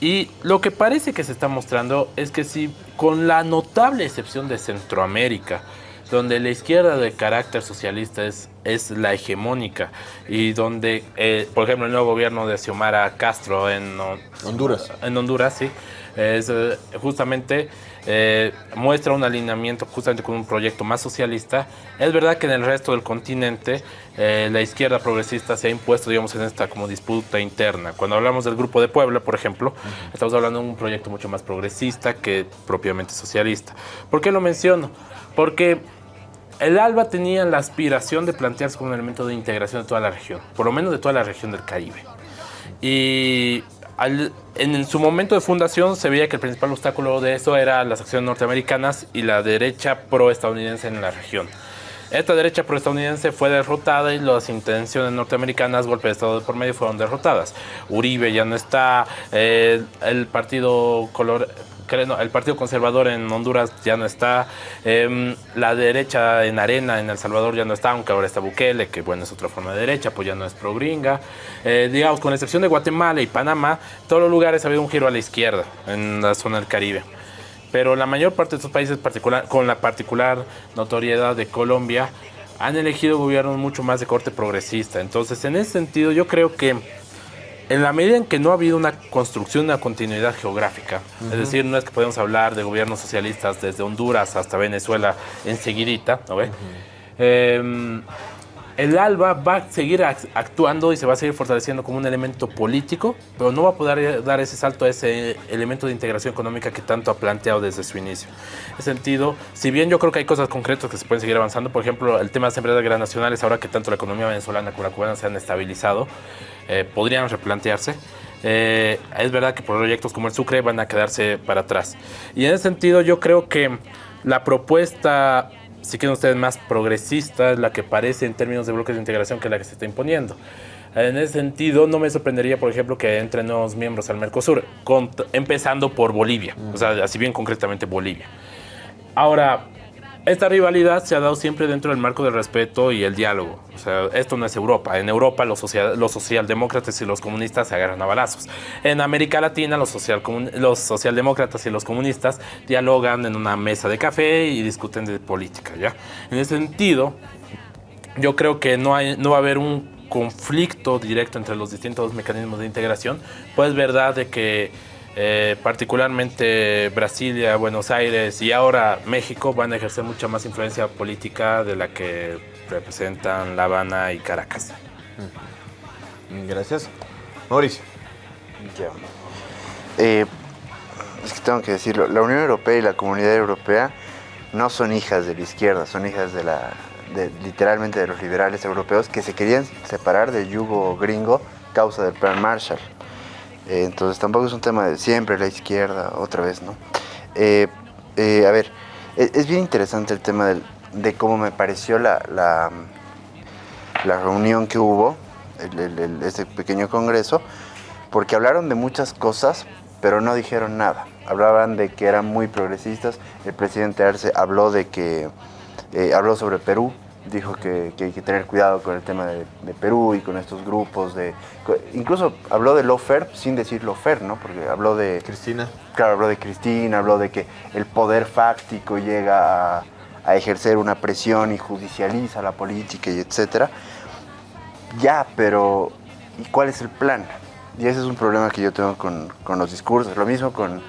B: Y lo que parece que se está mostrando es que si, con la notable excepción de Centroamérica, donde la izquierda de carácter socialista es, es la hegemónica y donde, eh, por ejemplo, el nuevo gobierno de Xiomara Castro en
A: Honduras,
B: en Honduras sí, es eh, justamente eh, muestra un alineamiento justamente con un proyecto más socialista. Es verdad que en el resto del continente la izquierda progresista se ha impuesto, digamos, en esta como disputa interna. Cuando hablamos del Grupo de Puebla, por ejemplo, estamos hablando de un proyecto mucho más progresista que propiamente socialista. ¿Por qué lo menciono? Porque el ALBA tenía la aspiración de plantearse como un elemento de integración de toda la región, por lo menos de toda la región del Caribe. Y en su momento de fundación se veía que el principal obstáculo de eso era las acciones norteamericanas y la derecha pro-estadounidense en la región. Esta derecha pro-estadounidense fue derrotada y las intenciones norteamericanas, golpe de Estado por medio, fueron derrotadas. Uribe ya no está, eh, el partido color, el Partido Conservador en Honduras ya no está, em, la derecha en Arena en El Salvador ya no está, aunque ahora está Bukele, que bueno es otra forma de derecha, pues ya no es pro gringa. Eh, digamos, con excepción de Guatemala y Panamá, todos los lugares ha habido un giro a la izquierda en la zona del Caribe. Pero la mayor parte de estos países, con la particular notoriedad de Colombia, han elegido gobiernos mucho más de corte progresista. Entonces, en ese sentido, yo creo que en la medida en que no ha habido una construcción, una continuidad geográfica, es decir, no es que podemos hablar de gobiernos socialistas desde Honduras hasta Venezuela enseguidita, ¿no ve? Em, el ALBA va a seguir actuando y se va a seguir fortaleciendo como un elemento político, pero no va a poder dar ese salto a ese elemento de integración económica que tanto ha planteado desde su inicio. En ese sentido, si bien yo creo que hay cosas concretas que se pueden seguir avanzando, por ejemplo, el tema de las empresas transnacionales, ahora que tanto la economía venezolana como la cubana se han estabilizado, eh, podrían replantearse. Eh, es verdad que proyectos como el Sucre van a quedarse para atrás. Y en ese sentido yo creo que la propuesta, si quieren ustedes, más progresista es la que parece en términos de bloques de integración que la que se está imponiendo. En ese sentido, no me sorprendería, por ejemplo, que entren nuevos miembros al Mercosur, empezando por Bolivia, o sea, así bien concretamente Bolivia. Ahora, esta rivalidad se ha dado siempre dentro del marco del respeto y el diálogo. O sea, esto no es Europa. En Europa los, los socialdemócratas y los comunistas se agarran a balazos. En América Latina los, social los socialdemócratas y los comunistas dialogan en una mesa de café y discuten de política. ¿ya? En ese sentido, yo creo que no, hay, no va a haber un conflicto directo entre los distintos mecanismos de integración. Pues es verdad de que eh, particularmente Brasilia, Buenos Aires y ahora México van a ejercer mucha más influencia política de la que representan La Habana y Caracas.
A: Gracias. Mauricio.
D: Eh, es que tengo que decirlo, la Unión Europea y la Comunidad Europea no son hijas de la izquierda, son hijas de la, literalmente de los liberales europeos que se querían separar del yugo gringo causa del Plan Marshall. Eh, entonces tampoco es un tema de siempre la izquierda, otra vez, ¿no? Eh, eh, a ver, e- es, bien interesante el tema del- de cómo me pareció la, la, la reunión que hubo, el- el- pequeño congreso, porque hablaron de muchas cosas, pero no dijeron nada. Hablaban de que eran muy progresistas. El presidente Arce habló de que eh, habló sobre Perú, dijo que, que hay que tener cuidado con el tema de, de Perú y con estos grupos de, incluso habló de lofer sin decir lofer, ¿no? Porque habló de
A: Cristina.
D: Claro, habló de Cristina, habló de que el poder fáctico llega a, a ejercer una presión y judicializa la política y etcétera. Ya, pero ¿y cuál es el plan? Y ese es un problema que yo tengo con, con los discursos. Lo mismo con,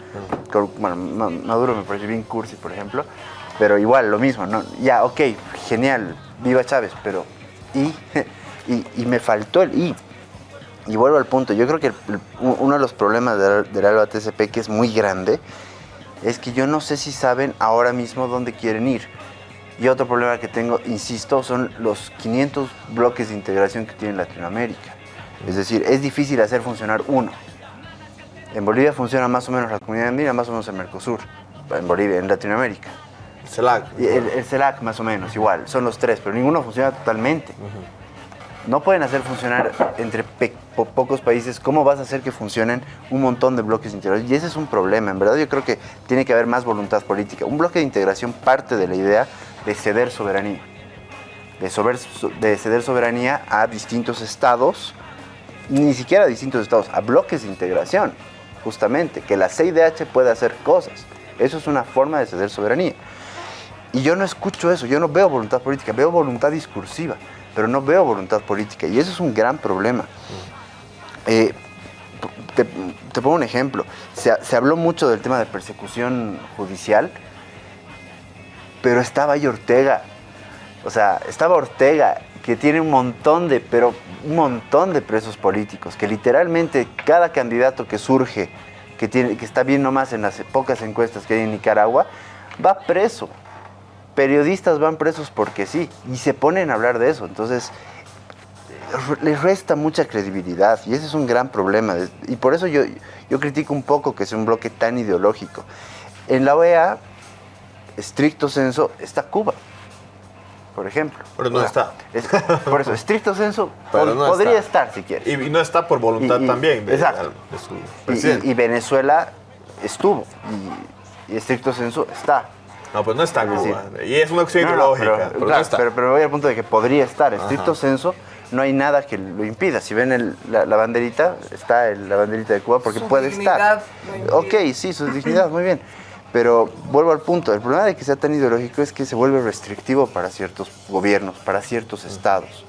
D: con- bueno, Ma- Maduro me parece bien cursi, por ejemplo, pero igual, lo mismo, ¿no? Ya, ok, genial, viva Chávez, pero ¿y? y, y me faltó el ¿y? Y vuelvo al punto, yo creo que uno de los problemas del, del Alba TCP que es muy grande es que yo no sé si saben ahora mismo dónde quieren ir. Y otro problema que tengo, insisto, son los 500 bloques de integración que tiene Latinoamérica. Es decir, es difícil hacer funcionar uno. En Bolivia funciona más o menos la comunidad andina, más o menos el Mercosur. En Bolivia, en Latinoamérica.
A: CELAC.
D: El, el CELAC más o menos, igual. Son los tres, pero ninguno funciona totalmente. No pueden hacer funcionar entre pocos países. ¿Cómo vas a hacer que funcionen un montón de bloques integración? Y ese es un problema. En verdad yo creo que tiene que haber más voluntad política. Un bloque de integración parte de la idea de ceder soberanía. De, de ceder soberanía a distintos estados, ni siquiera a distintos estados, a bloques de integración, justamente. Que la CIDH pueda hacer cosas. Eso es una forma de ceder soberanía. Y yo no escucho eso, yo no veo voluntad política, veo voluntad discursiva, pero no veo voluntad política. Y eso es un gran problema. Eh, te, pongo un ejemplo. Se, se habló mucho del tema de persecución judicial, pero estaba ahí Ortega. O sea, estaba Ortega, que tiene un montón de, pero un montón de presos políticos, que literalmente cada candidato que surge, que, tiene, que está bien nomás en las pocas encuestas que hay en Nicaragua, va preso. Periodistas van presos porque sí, y se ponen a hablar de eso. Entonces, les resta mucha credibilidad y ese es un gran problema. Y por eso yo, yo critico un poco que sea un bloque tan ideológico. En la OEA, estricto censo, está Cuba, por ejemplo.
A: Pero no
D: O sea,
A: está.
D: es- por eso, estricto censo
A: Pero
D: pod-
A: no
D: podría
A: está.
D: estar si quieres.
A: Y, y no está por voluntad
D: Y- y-
A: también de,
D: exacto.
A: de su
D: Y-
A: presidente.
D: Y, y Venezuela estuvo. Y estricto censo está.
A: No, pues no está Cuba. Y es una
D: No, no,
A: ideológica.
D: pero,
A: pero,
D: claro,
A: no está.
D: pero- pero voy al punto de que podría estar. Estricto
A: Ajá.
D: censo, no hay nada que lo impida. Si ven el- la, la banderita, está el- la banderita de Cuba porque
C: Su
D: puede estar. Ok, sí, su dignidad, muy bien. Pero vuelvo al punto, el problema de que sea tan ideológico es que se vuelve restrictivo para ciertos gobiernos, para ciertos estados.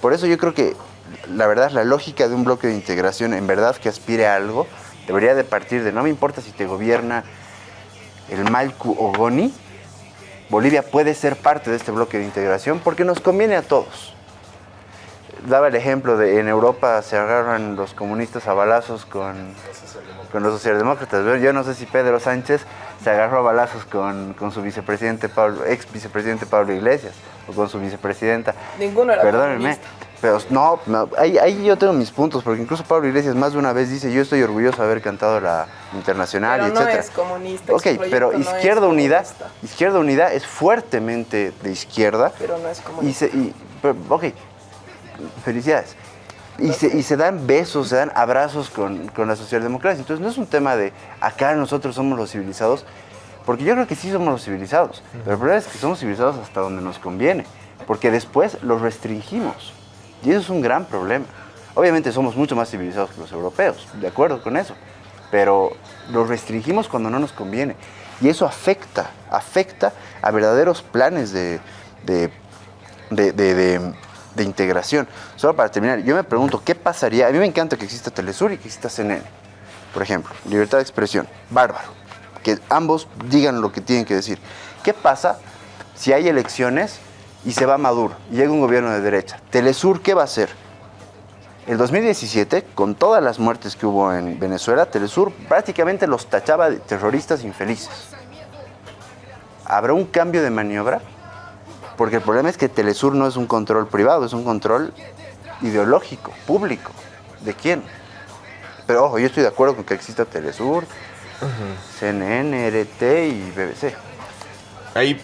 D: Por eso yo creo que la verdad, la lógica de un bloque de integración, en verdad que aspire a algo, debería de partir de no me importa si te gobierna el Malcu o Goni, Bolivia puede ser parte de este bloque de integración porque nos conviene a todos. Daba el ejemplo de en Europa se agarran los comunistas a balazos con, con los socialdemócratas. Yo no sé si Pedro Sánchez se agarró a balazos con, con su vicepresidente Pablo, ex vicepresidente Pablo Iglesias o con su vicepresidenta.
C: Ninguno era
D: Perdónenme.
C: comunista.
D: Pero no, no, ahí, ahí yo tengo mis puntos, porque incluso Pablo Iglesias más de una vez dice, yo estoy orgulloso de haber cantado la internacional, y
C: no es comunista.
D: Ok, pero
C: no
D: Izquierda Unida,
C: comunista,
D: Izquierda Unida es fuertemente de izquierda
C: Pero no es
D: y
C: comunista.
D: se, y, pero, ok, felicidades. Y se, y se dan besos, se dan abrazos con, con la socialdemocracia. Entonces no es un tema de acá nosotros somos los civilizados, porque yo creo que sí somos los civilizados. Pero el problema es que somos civilizados hasta donde nos conviene, porque después los restringimos. Y eso es un gran problema. Obviamente somos mucho más civilizados que los europeos, de acuerdo con eso. Pero los restringimos cuando no nos conviene. Y eso afecta, afecta a verdaderos planes de, de, de, de- de- integración. Solo para terminar, yo me pregunto, ¿qué pasaría? A mí me encanta que exista Telesur y que exista CNN. Por ejemplo, libertad de expresión, bárbaro. Que ambos digan lo que tienen que decir. ¿Qué pasa si hay elecciones y se va Maduro y llega un gobierno de derecha? Telesur, ¿qué va a hacer? El 2017, con todas las muertes que hubo en Venezuela, Telesur prácticamente los tachaba de terroristas infelices. ¿Habrá un cambio de maniobra? Porque el problema es que Telesur no es un control privado, es un control ideológico, público. ¿De quién? Pero ojo, yo estoy de acuerdo con que exista Telesur, CNN, RT y BBC.
A: Ahí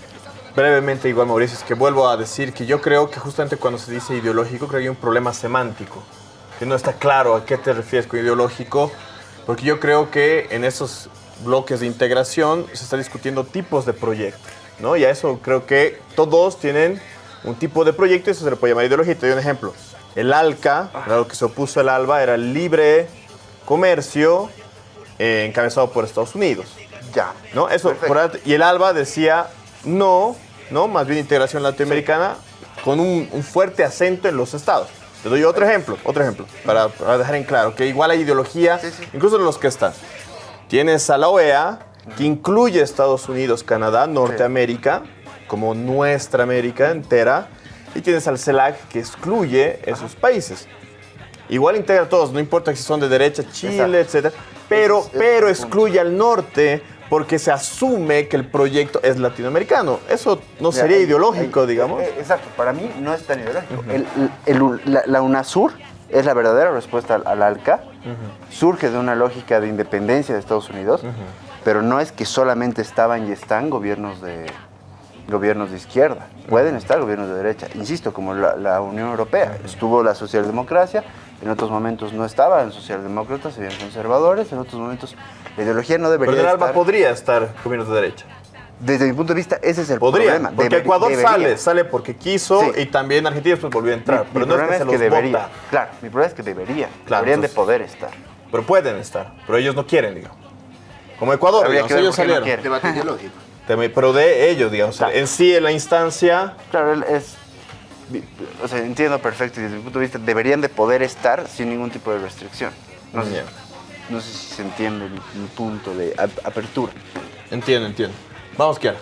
A: brevemente igual Mauricio, es que vuelvo a decir que yo creo que justamente cuando se dice ideológico creo que hay un problema semántico, que no está claro a qué te refieres con ideológico, porque yo creo que en esos bloques de integración se está discutiendo tipos de proyectos, ¿no? Y a eso creo que todos tienen un tipo de proyecto y eso se le puede llamar ideología. Te doy un ejemplo. El ALCA, lo que se opuso al ALBA, era el libre comercio eh, encabezado por Estados Unidos.
D: Ya.
A: ¿no? Eso, por- y el ALBA decía no, no, más bien integración latinoamericana con un, un fuerte acento en los estados. Te doy otro ejemplo, otro ejemplo, para, para dejar en claro que igual hay ideología, incluso en los que están. Tienes a la OEA, que incluye Estados Unidos, Canadá, Norteamérica, como nuestra América entera, y tienes al CELAC, que excluye esos países. Igual integra a todos, no importa si son de derecha, Chile, pero,
D: es- ese
A: pero
D: punto.
A: excluye al norte porque se asume que el proyecto es latinoamericano. Eso no sería ideológico, digamos.
D: eh, Exacto, para mí no es tan ideológico. El- el- la, la UNASUR es la verdadera respuesta al, al ALCA. Surge de una lógica de independencia de Estados Unidos, pero no es que solamente estaban y están gobiernos de gobiernos de izquierda. Pueden estar gobiernos de derecha. Insisto, como la, la Unión Europea. Estuvo la socialdemocracia, en otros momentos no estaban socialdemócratas, se veían conservadores, en otros momentos la ideología no debería
A: Pero el ALBA
D: estar.
A: podría estar gobiernos de derecha.
D: Desde mi punto de vista, ese es el
A: Podría,
D: problema.
A: porque
D: Deber-
A: Ecuador
D: debería.
A: sale, sale porque quiso
D: Sí.
A: y también Argentina después volvió a entrar.
D: Mi-
A: pero
D: mi
A: no es que se
D: es
A: los
D: debería.
A: vota.
D: Claro, mi problema es que debería.
A: Claro,
D: deberían de
A: entonces-
D: poder estar.
A: Pero pueden estar, pero ellos no quieren, digamos. Como Ecuador,
D: Habría
A: digamos,
D: que ver
A: ellos
D: no
A: salieron.
D: quieren.
E: Debate ideológico.
A: Pero de ellos, digamos.
D: Claro.
A: En sí, en la instancia,
D: Claro, él es. O sea, entiendo perfecto y desde mi punto de vista deberían de poder estar sin ningún tipo de restricción. No sé, no sé si se entiende mi, mi punto de ap- apertura.
A: entiendo, entiendo. Vamos, Kiara.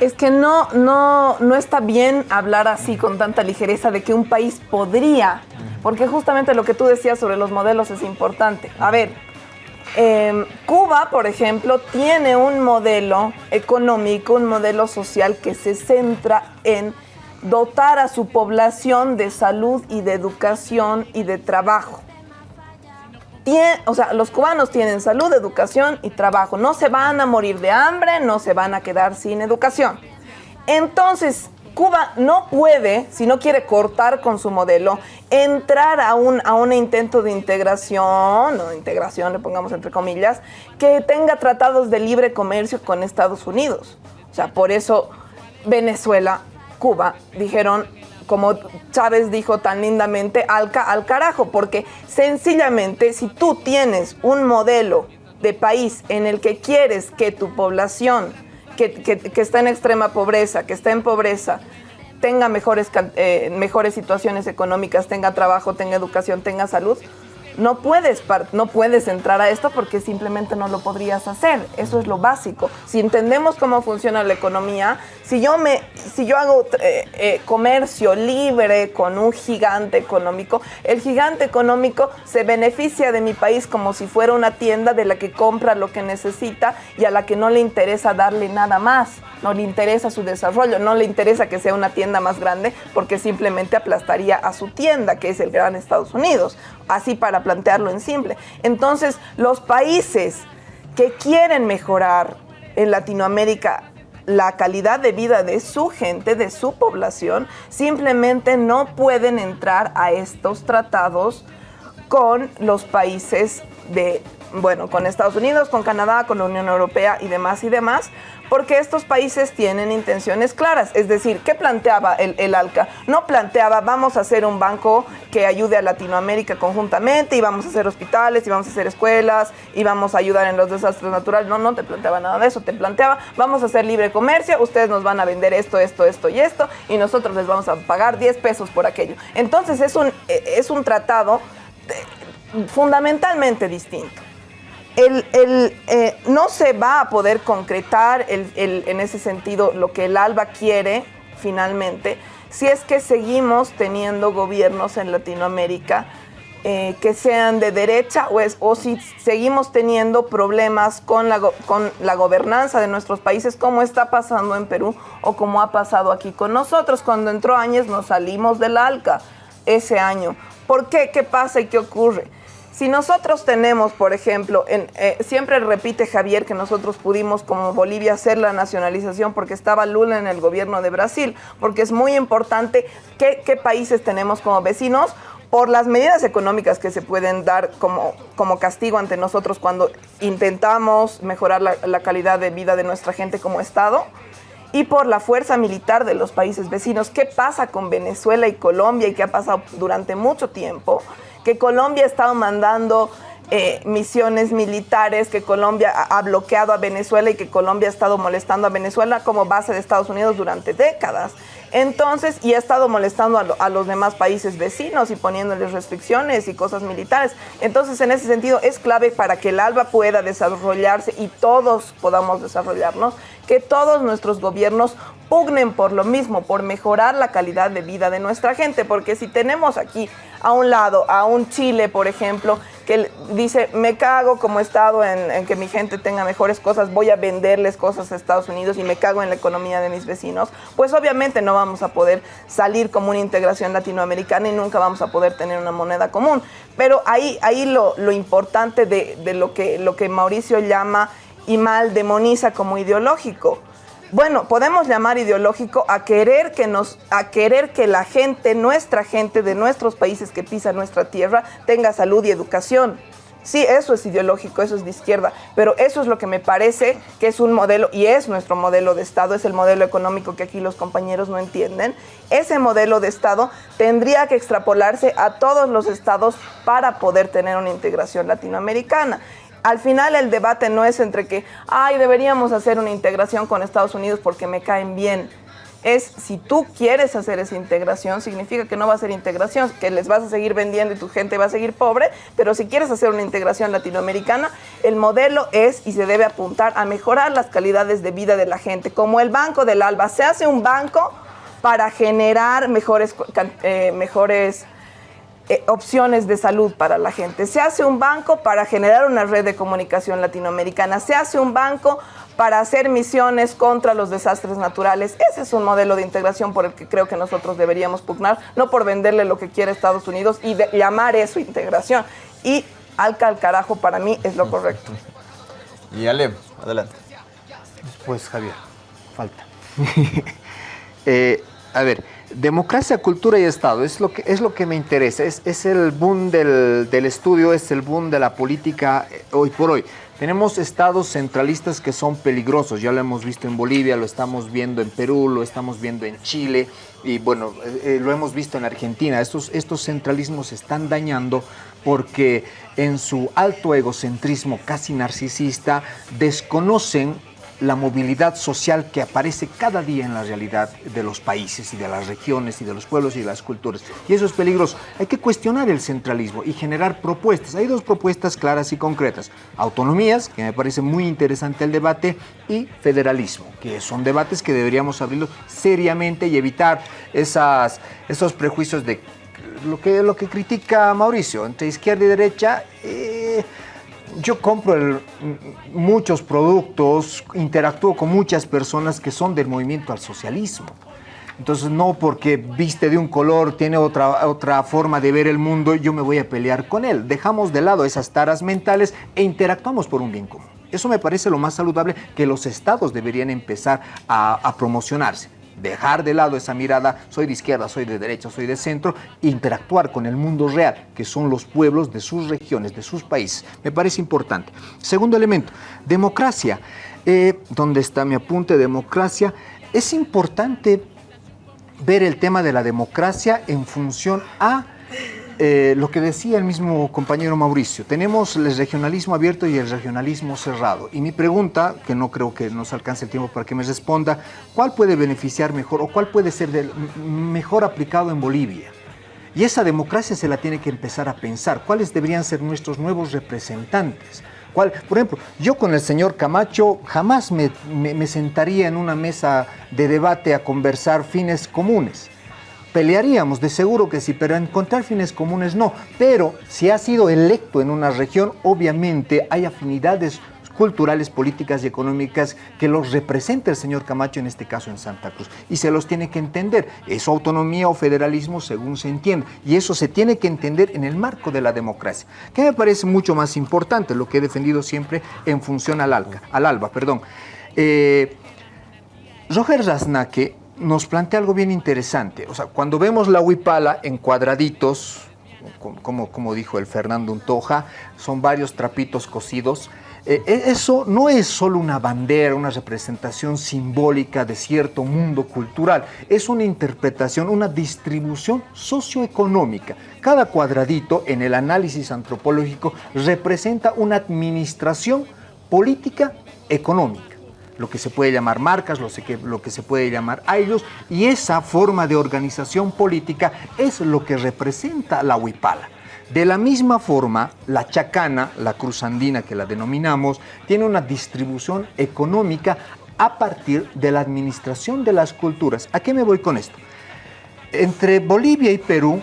C: Es que no, no, no está bien hablar así con tanta ligereza de que un país podría, porque justamente lo que tú decías sobre los modelos es importante. A ver, em, Cuba, por ejemplo, tiene un modelo económico, un modelo social que se centra en dotar a su población de salud y de educación y de trabajo. O sea, los cubanos tienen salud, educación y trabajo. No se van a morir de hambre, no se van a quedar sin educación. Entonces, Cuba no puede, si no quiere cortar con su modelo, entrar a un, a un intento de integración, o integración, le pongamos entre comillas, que tenga tratados de libre comercio con Estados Unidos. O sea, por eso Venezuela, Cuba, dijeron, como Chávez dijo tan lindamente, al, ca- al carajo, porque sencillamente si tú tienes un modelo de país en el que quieres que tu población, que, que- está en extrema pobreza, que está en pobreza, tenga mejores, eh, mejores situaciones económicas, tenga trabajo, tenga educación, tenga salud, no puedes, no puedes entrar a esto porque simplemente no lo podrías hacer. Eso es lo básico. Si entendemos cómo funciona la economía, si yo, me, si yo hago eh, eh, comercio libre con un gigante económico, el gigante económico se beneficia de mi país como si fuera una tienda de la que compra lo que necesita y a la que no le interesa darle nada más. No le interesa su desarrollo, no le interesa que sea una tienda más grande porque simplemente aplastaría a su tienda, que es el gran Estados Unidos. Así para plantearlo en simple. Entonces, los países que quieren mejorar en Latinoamérica la calidad de vida de su gente, de su población, simplemente no pueden entrar a estos tratados con los países de, bueno, con Estados Unidos, con Canadá, con la Unión Europea y demás y demás, porque estos países tienen intenciones claras. Es decir, ¿qué planteaba el, el ALCA? No planteaba, vamos a hacer un banco que ayude a Latinoamérica conjuntamente y vamos a hacer hospitales y vamos a hacer escuelas y vamos a ayudar en los desastres naturales. No, no te planteaba nada de eso. Te planteaba, vamos a hacer libre comercio, ustedes nos van a vender esto, esto, esto y esto y nosotros les vamos a pagar 10 pesos por aquello. Entonces es un, eh, es un tratado eh, fundamentalmente distinto. El, eh, no se va a poder concretar el- en ese sentido lo que el ALBA quiere finalmente si es que seguimos teniendo gobiernos en Latinoamérica eh, que sean de derecha o, es- o si seguimos teniendo problemas con la, con la gobernanza de nuestros países como está pasando en Perú o como ha pasado aquí con nosotros. Cuando entró Áñez nos salimos del ALCA ese año. ¿Por qué? ¿Qué pasa y qué ocurre? Si nosotros tenemos, por ejemplo, en, eh, siempre repite Javier que nosotros pudimos como Bolivia hacer la nacionalización porque estaba Lula en el gobierno de Brasil, porque es muy importante qué, países tenemos como vecinos por las medidas económicas que se pueden dar como, como castigo ante nosotros cuando intentamos mejorar la, la calidad de vida de nuestra gente como Estado y por la fuerza militar de los países vecinos. ¿Qué pasa con Venezuela y Colombia y qué ha pasado durante mucho tiempo? Que Colombia ha estado mandando eh, misiones militares, que Colombia ha, bloqueado a Venezuela y que Colombia ha estado molestando a Venezuela como base de Estados Unidos durante décadas. Entonces, y ha estado molestando a, lo- a los demás países vecinos y poniéndoles restricciones y cosas militares. Entonces, en ese sentido, es clave para que el ALBA pueda desarrollarse y todos podamos desarrollarnos, que todos nuestros gobiernos pugnen por lo mismo, por mejorar la calidad de vida de nuestra gente, porque si tenemos aquí a un lado a un Chile, por ejemplo, que dice, me cago como Estado en, en que mi gente tenga mejores cosas, voy a venderles cosas a Estados Unidos y me cago en la economía de mis vecinos, pues obviamente no vamos a poder salir como una integración latinoamericana y nunca vamos a poder tener una moneda común. Pero ahí, ahí lo, lo importante de, de lo, que, lo que Mauricio llama y mal demoniza como ideológico. Bueno, podemos llamar ideológico a querer que nos, a querer que la gente, nuestra gente de nuestros países que pisan nuestra tierra, tenga salud y educación. Sí, eso es ideológico, eso es de izquierda, pero eso es lo que me parece que es un modelo, y es nuestro modelo de Estado, es el modelo económico que aquí los compañeros no entienden. Ese modelo de Estado tendría que extrapolarse a todos los estados para poder tener una integración latinoamericana. Al final el debate no es entre que, ay, deberíamos hacer una integración con Estados Unidos porque me caen bien. Es si tú quieres hacer esa integración, significa que no va a ser integración, que les vas a seguir vendiendo y tu gente va a seguir pobre, pero si quieres hacer una integración latinoamericana, el modelo es y se debe apuntar a mejorar las calidades de vida de la gente. Como el Banco del Alba, se hace un banco para generar mejores, eh, mejores eh, opciones de salud para la gente. Se hace un banco para generar una red de comunicación latinoamericana. Se hace un banco para hacer misiones contra los desastres naturales. Ese es un modelo de integración por el que creo que nosotros deberíamos pugnar, no por venderle lo que quiere Estados Unidos y de- llamar eso integración. Y alca al carajo para mí es lo correcto.
A: Y Ale, adelante.
E: Pues Javier, falta. Eh, a ver, democracia, cultura y Estado es lo que, es lo que me interesa. Es, es el boom del, del estudio, es el boom de la política eh, hoy por hoy. Tenemos estados centralistas que son peligrosos, ya lo hemos visto en Bolivia, lo estamos viendo en Perú, lo estamos viendo en Chile y bueno, eh, eh, lo hemos visto en Argentina. Estos, estos centralismos están dañando porque en su alto egocentrismo casi narcisista desconocen la movilidad social que aparece cada día en la realidad de los países y de las regiones y de los pueblos y de las culturas. Y eso es peligroso. Hay que cuestionar el centralismo y generar propuestas. Hay dos propuestas claras y concretas. Autonomías, que me parece muy interesante el debate, y federalismo, que son debates que deberíamos abrirlos seriamente y evitar esas, esos prejuicios de lo que, lo que critica Mauricio, entre izquierda y derecha. eh, yo compro el- m- muchos productos, interactúo con muchas personas que son del movimiento al socialismo. Entonces, no porque viste de un color, tiene otra, otra forma de ver el mundo, yo me voy a pelear con él. Dejamos de lado esas taras mentales e interactuamos por un bien común. Eso me parece lo más saludable que los estados deberían empezar a promocionarse. Dejar de lado esa mirada, soy de izquierda, soy de derecha, soy de centro, interactuar con el mundo real, que son los pueblos de sus regiones, de sus países. Me parece importante. Segundo elemento, democracia. Eh, ¿Dónde está mi apunte? Democracia. Es importante ver el tema de la democracia en función a eh, lo que decía el mismo compañero Mauricio. Tenemos el regionalismo abierto y el regionalismo cerrado. Y mi pregunta, que no creo que nos alcance el tiempo para que me responda, ¿cuál puede beneficiar mejor o cuál puede ser mejor aplicado en Bolivia? Y esa democracia se la tiene que empezar a pensar. ¿Cuáles deberían ser nuestros nuevos representantes? ¿Cuál? Por ejemplo, yo con el señor Camacho jamás me sentaría en una mesa de debate a conversar fines comunes. Pelearíamos, de seguro que sí, pero encontrar fines comunes no. Pero si ha sido electo en una región, obviamente hay afinidades culturales, políticas y económicas que los representa el señor Camacho, en este caso en Santa Cruz. Y se los tiene que entender. ¿Es autonomía o federalismo según se entiende? Y eso se tiene que entender en el marco de la democracia. Que me parece mucho más importante, lo que he defendido siempre en función al, alca, al ALBA. Perdón. Eh, Roger Rasnaque nos plantea algo bien interesante. O sea, cuando vemos la huipala en cuadraditos, como, dijo el Fernando Untoja, son varios trapitos cosidos. Eh, e, eso no es solo una bandera, una representación simbólica de cierto mundo cultural, es una interpretación, una distribución socioeconómica. Cada cuadradito en el análisis antropológico representa una administración política económica lo que se puede llamar marcas, lo, que, lo que se puede llamar ellos, y esa forma de organización política es lo que representa la huipala. De la misma forma, la chacana, la cruzandina que la denominamos, tiene una distribución económica a partir de la administración de las culturas. ¿A qué me voy con esto? Entre Bolivia y Perú,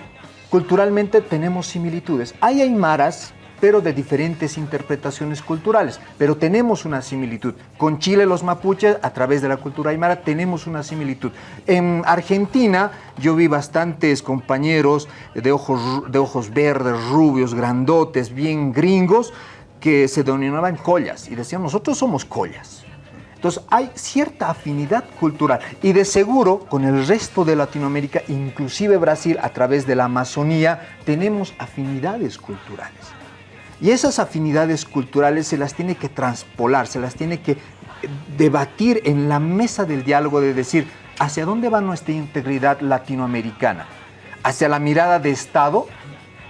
E: culturalmente tenemos similitudes. Hay aymaras pero de diferentes interpretaciones culturales. Pero tenemos una similitud. Con Chile los mapuches, a través de la cultura aymara, tenemos una similitud. En Argentina yo vi bastantes compañeros de ojos, de ojos verdes, rubios, grandotes, bien gringos, que se denominaban collas y decían, nosotros somos collas. Entonces hay cierta afinidad cultural y de seguro con el resto de Latinoamérica, inclusive Brasil, a través de la Amazonía, tenemos afinidades culturales. Y esas afinidades culturales se las tiene que transpolar, se las tiene que debatir en la mesa del diálogo de decir, ¿hacia dónde va nuestra integridad latinoamericana? ¿Hacia la mirada de Estado?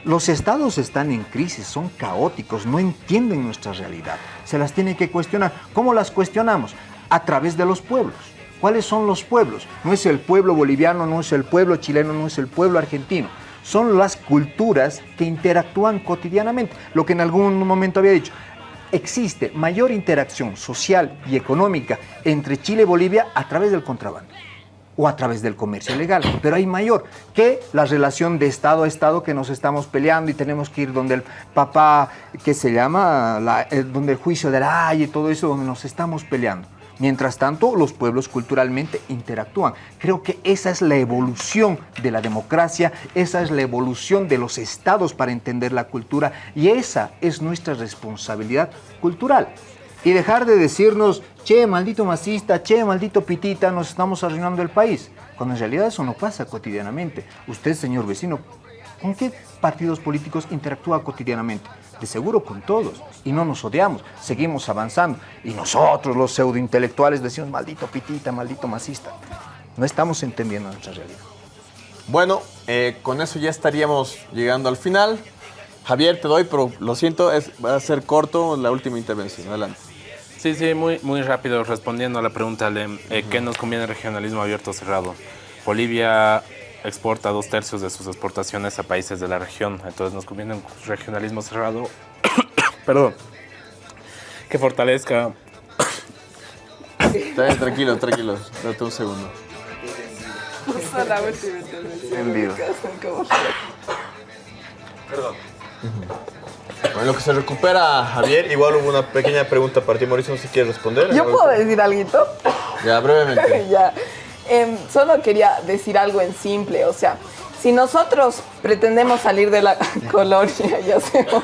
E: Los estados están en crisis, son caóticos, no entienden nuestra realidad. Se las tiene que cuestionar. ¿Cómo las cuestionamos? A través de los pueblos. ¿Cuáles son los pueblos? No es el pueblo boliviano, no es el pueblo chileno, no es el pueblo argentino son las culturas que interactúan cotidianamente. Lo que en algún momento había dicho, existe mayor interacción social y económica entre Chile y Bolivia a través del contrabando o a través del comercio ilegal, pero hay mayor que la relación de Estado a Estado que nos estamos peleando y tenemos que ir donde el papá, que se llama, eh, donde el juicio de la y todo eso, donde nos estamos peleando. Mientras tanto, los pueblos culturalmente interactúan. Creo que esa es la evolución de la democracia, esa es la evolución de los estados para entender la cultura y esa es nuestra responsabilidad cultural. Y dejar de decirnos, che, maldito masista, che, maldito pitita, nos estamos arruinando el país. Cuando en realidad eso no pasa cotidianamente. Usted, señor vecino, ¿con qué partidos políticos interactúa cotidianamente? De seguro con todos, y no nos odiamos, seguimos avanzando. Y nosotros, los pseudointelectuales, decimos, maldito pitita, maldito masista. No estamos entendiendo nuestra realidad.
A: Bueno, eh, con eso ya estaríamos llegando al final. Javier, te doy, pero lo siento, es, va a ser corto la última intervención. Adelante.
B: Sí, sí, muy, muy rápido respondiendo a la pregunta, Lem, eh, ¿qué nos conviene el regionalismo abierto o cerrado? Bolivia exporta dos tercios de sus exportaciones a países de la región. Entonces nos conviene un regionalismo cerrado. Perdón. Que fortalezca.
A: tranquilo, tranquilo. Date un segundo.
D: En vivo.
A: Perdón. Bueno, lo que se recupera Javier, igual hubo una pequeña pregunta para ti, Mauricio, no sé si quieres responder.
C: ¿Yo puedo decir algo?
A: Ya, brevemente.
C: ya. Em, solo quería decir algo en simple, o sea, si nosotros pretendemos salir de la colonia y hacemos...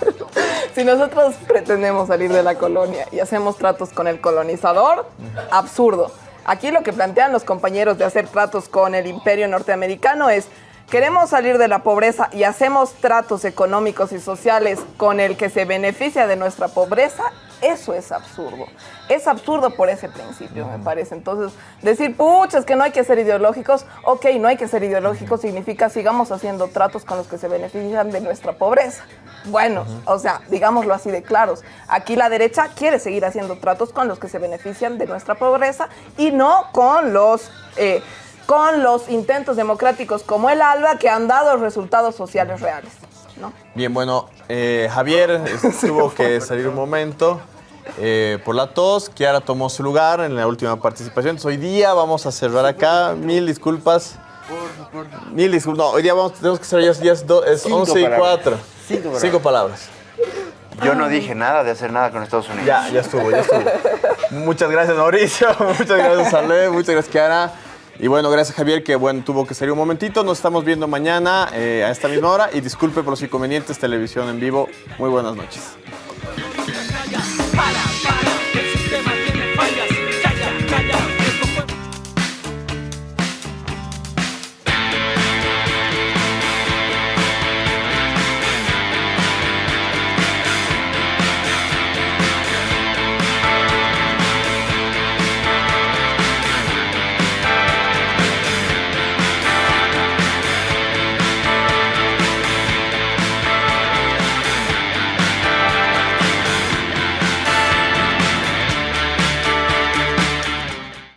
C: si nosotros pretendemos salir de la colonia y hacemos tratos con el colonizador, absurdo. Aquí lo que plantean los compañeros de hacer tratos con el imperio norteamericano es queremos salir de la pobreza y hacemos tratos económicos y sociales con el que se beneficia de nuestra pobreza, eso es absurdo. Es absurdo por ese principio, me parece. Entonces, decir, pucha, que no hay que ser ideológicos, ok, no hay que ser ideológicos significa sigamos haciendo tratos con los que se benefician de nuestra pobreza. Bueno, o sea, digámoslo así de claros. Aquí la derecha quiere seguir haciendo tratos con los que se benefician de nuestra pobreza y no con los... Eh, con los intentos democráticos como el ALBA que han dado resultados sociales reales.
A: Bien, bueno, eh, Javier tuvo que salir un momento. Eh, por la tos. Kiara tomó su lugar en la última participación. hoy día vamos a cerrar acá. Mil disculpas. Mil disculpas. No, hoy día vamos, tenemos que cerrar ya, es 11 y 4. Cinco palabras.
D: Yo no dije nada de hacer nada con Estados Unidos.
A: Ya, ya estuvo, ya estuvo. muchas gracias, Mauricio. Muchas gracias, Ale. Muchas gracias, Kiara. Y bueno, gracias, Javier, que bueno, tuvo que salir un momentito. Nos estamos viendo mañana eh, a esta misma hora. Y disculpe por los inconvenientes, televisión en vivo. Muy buenas noches.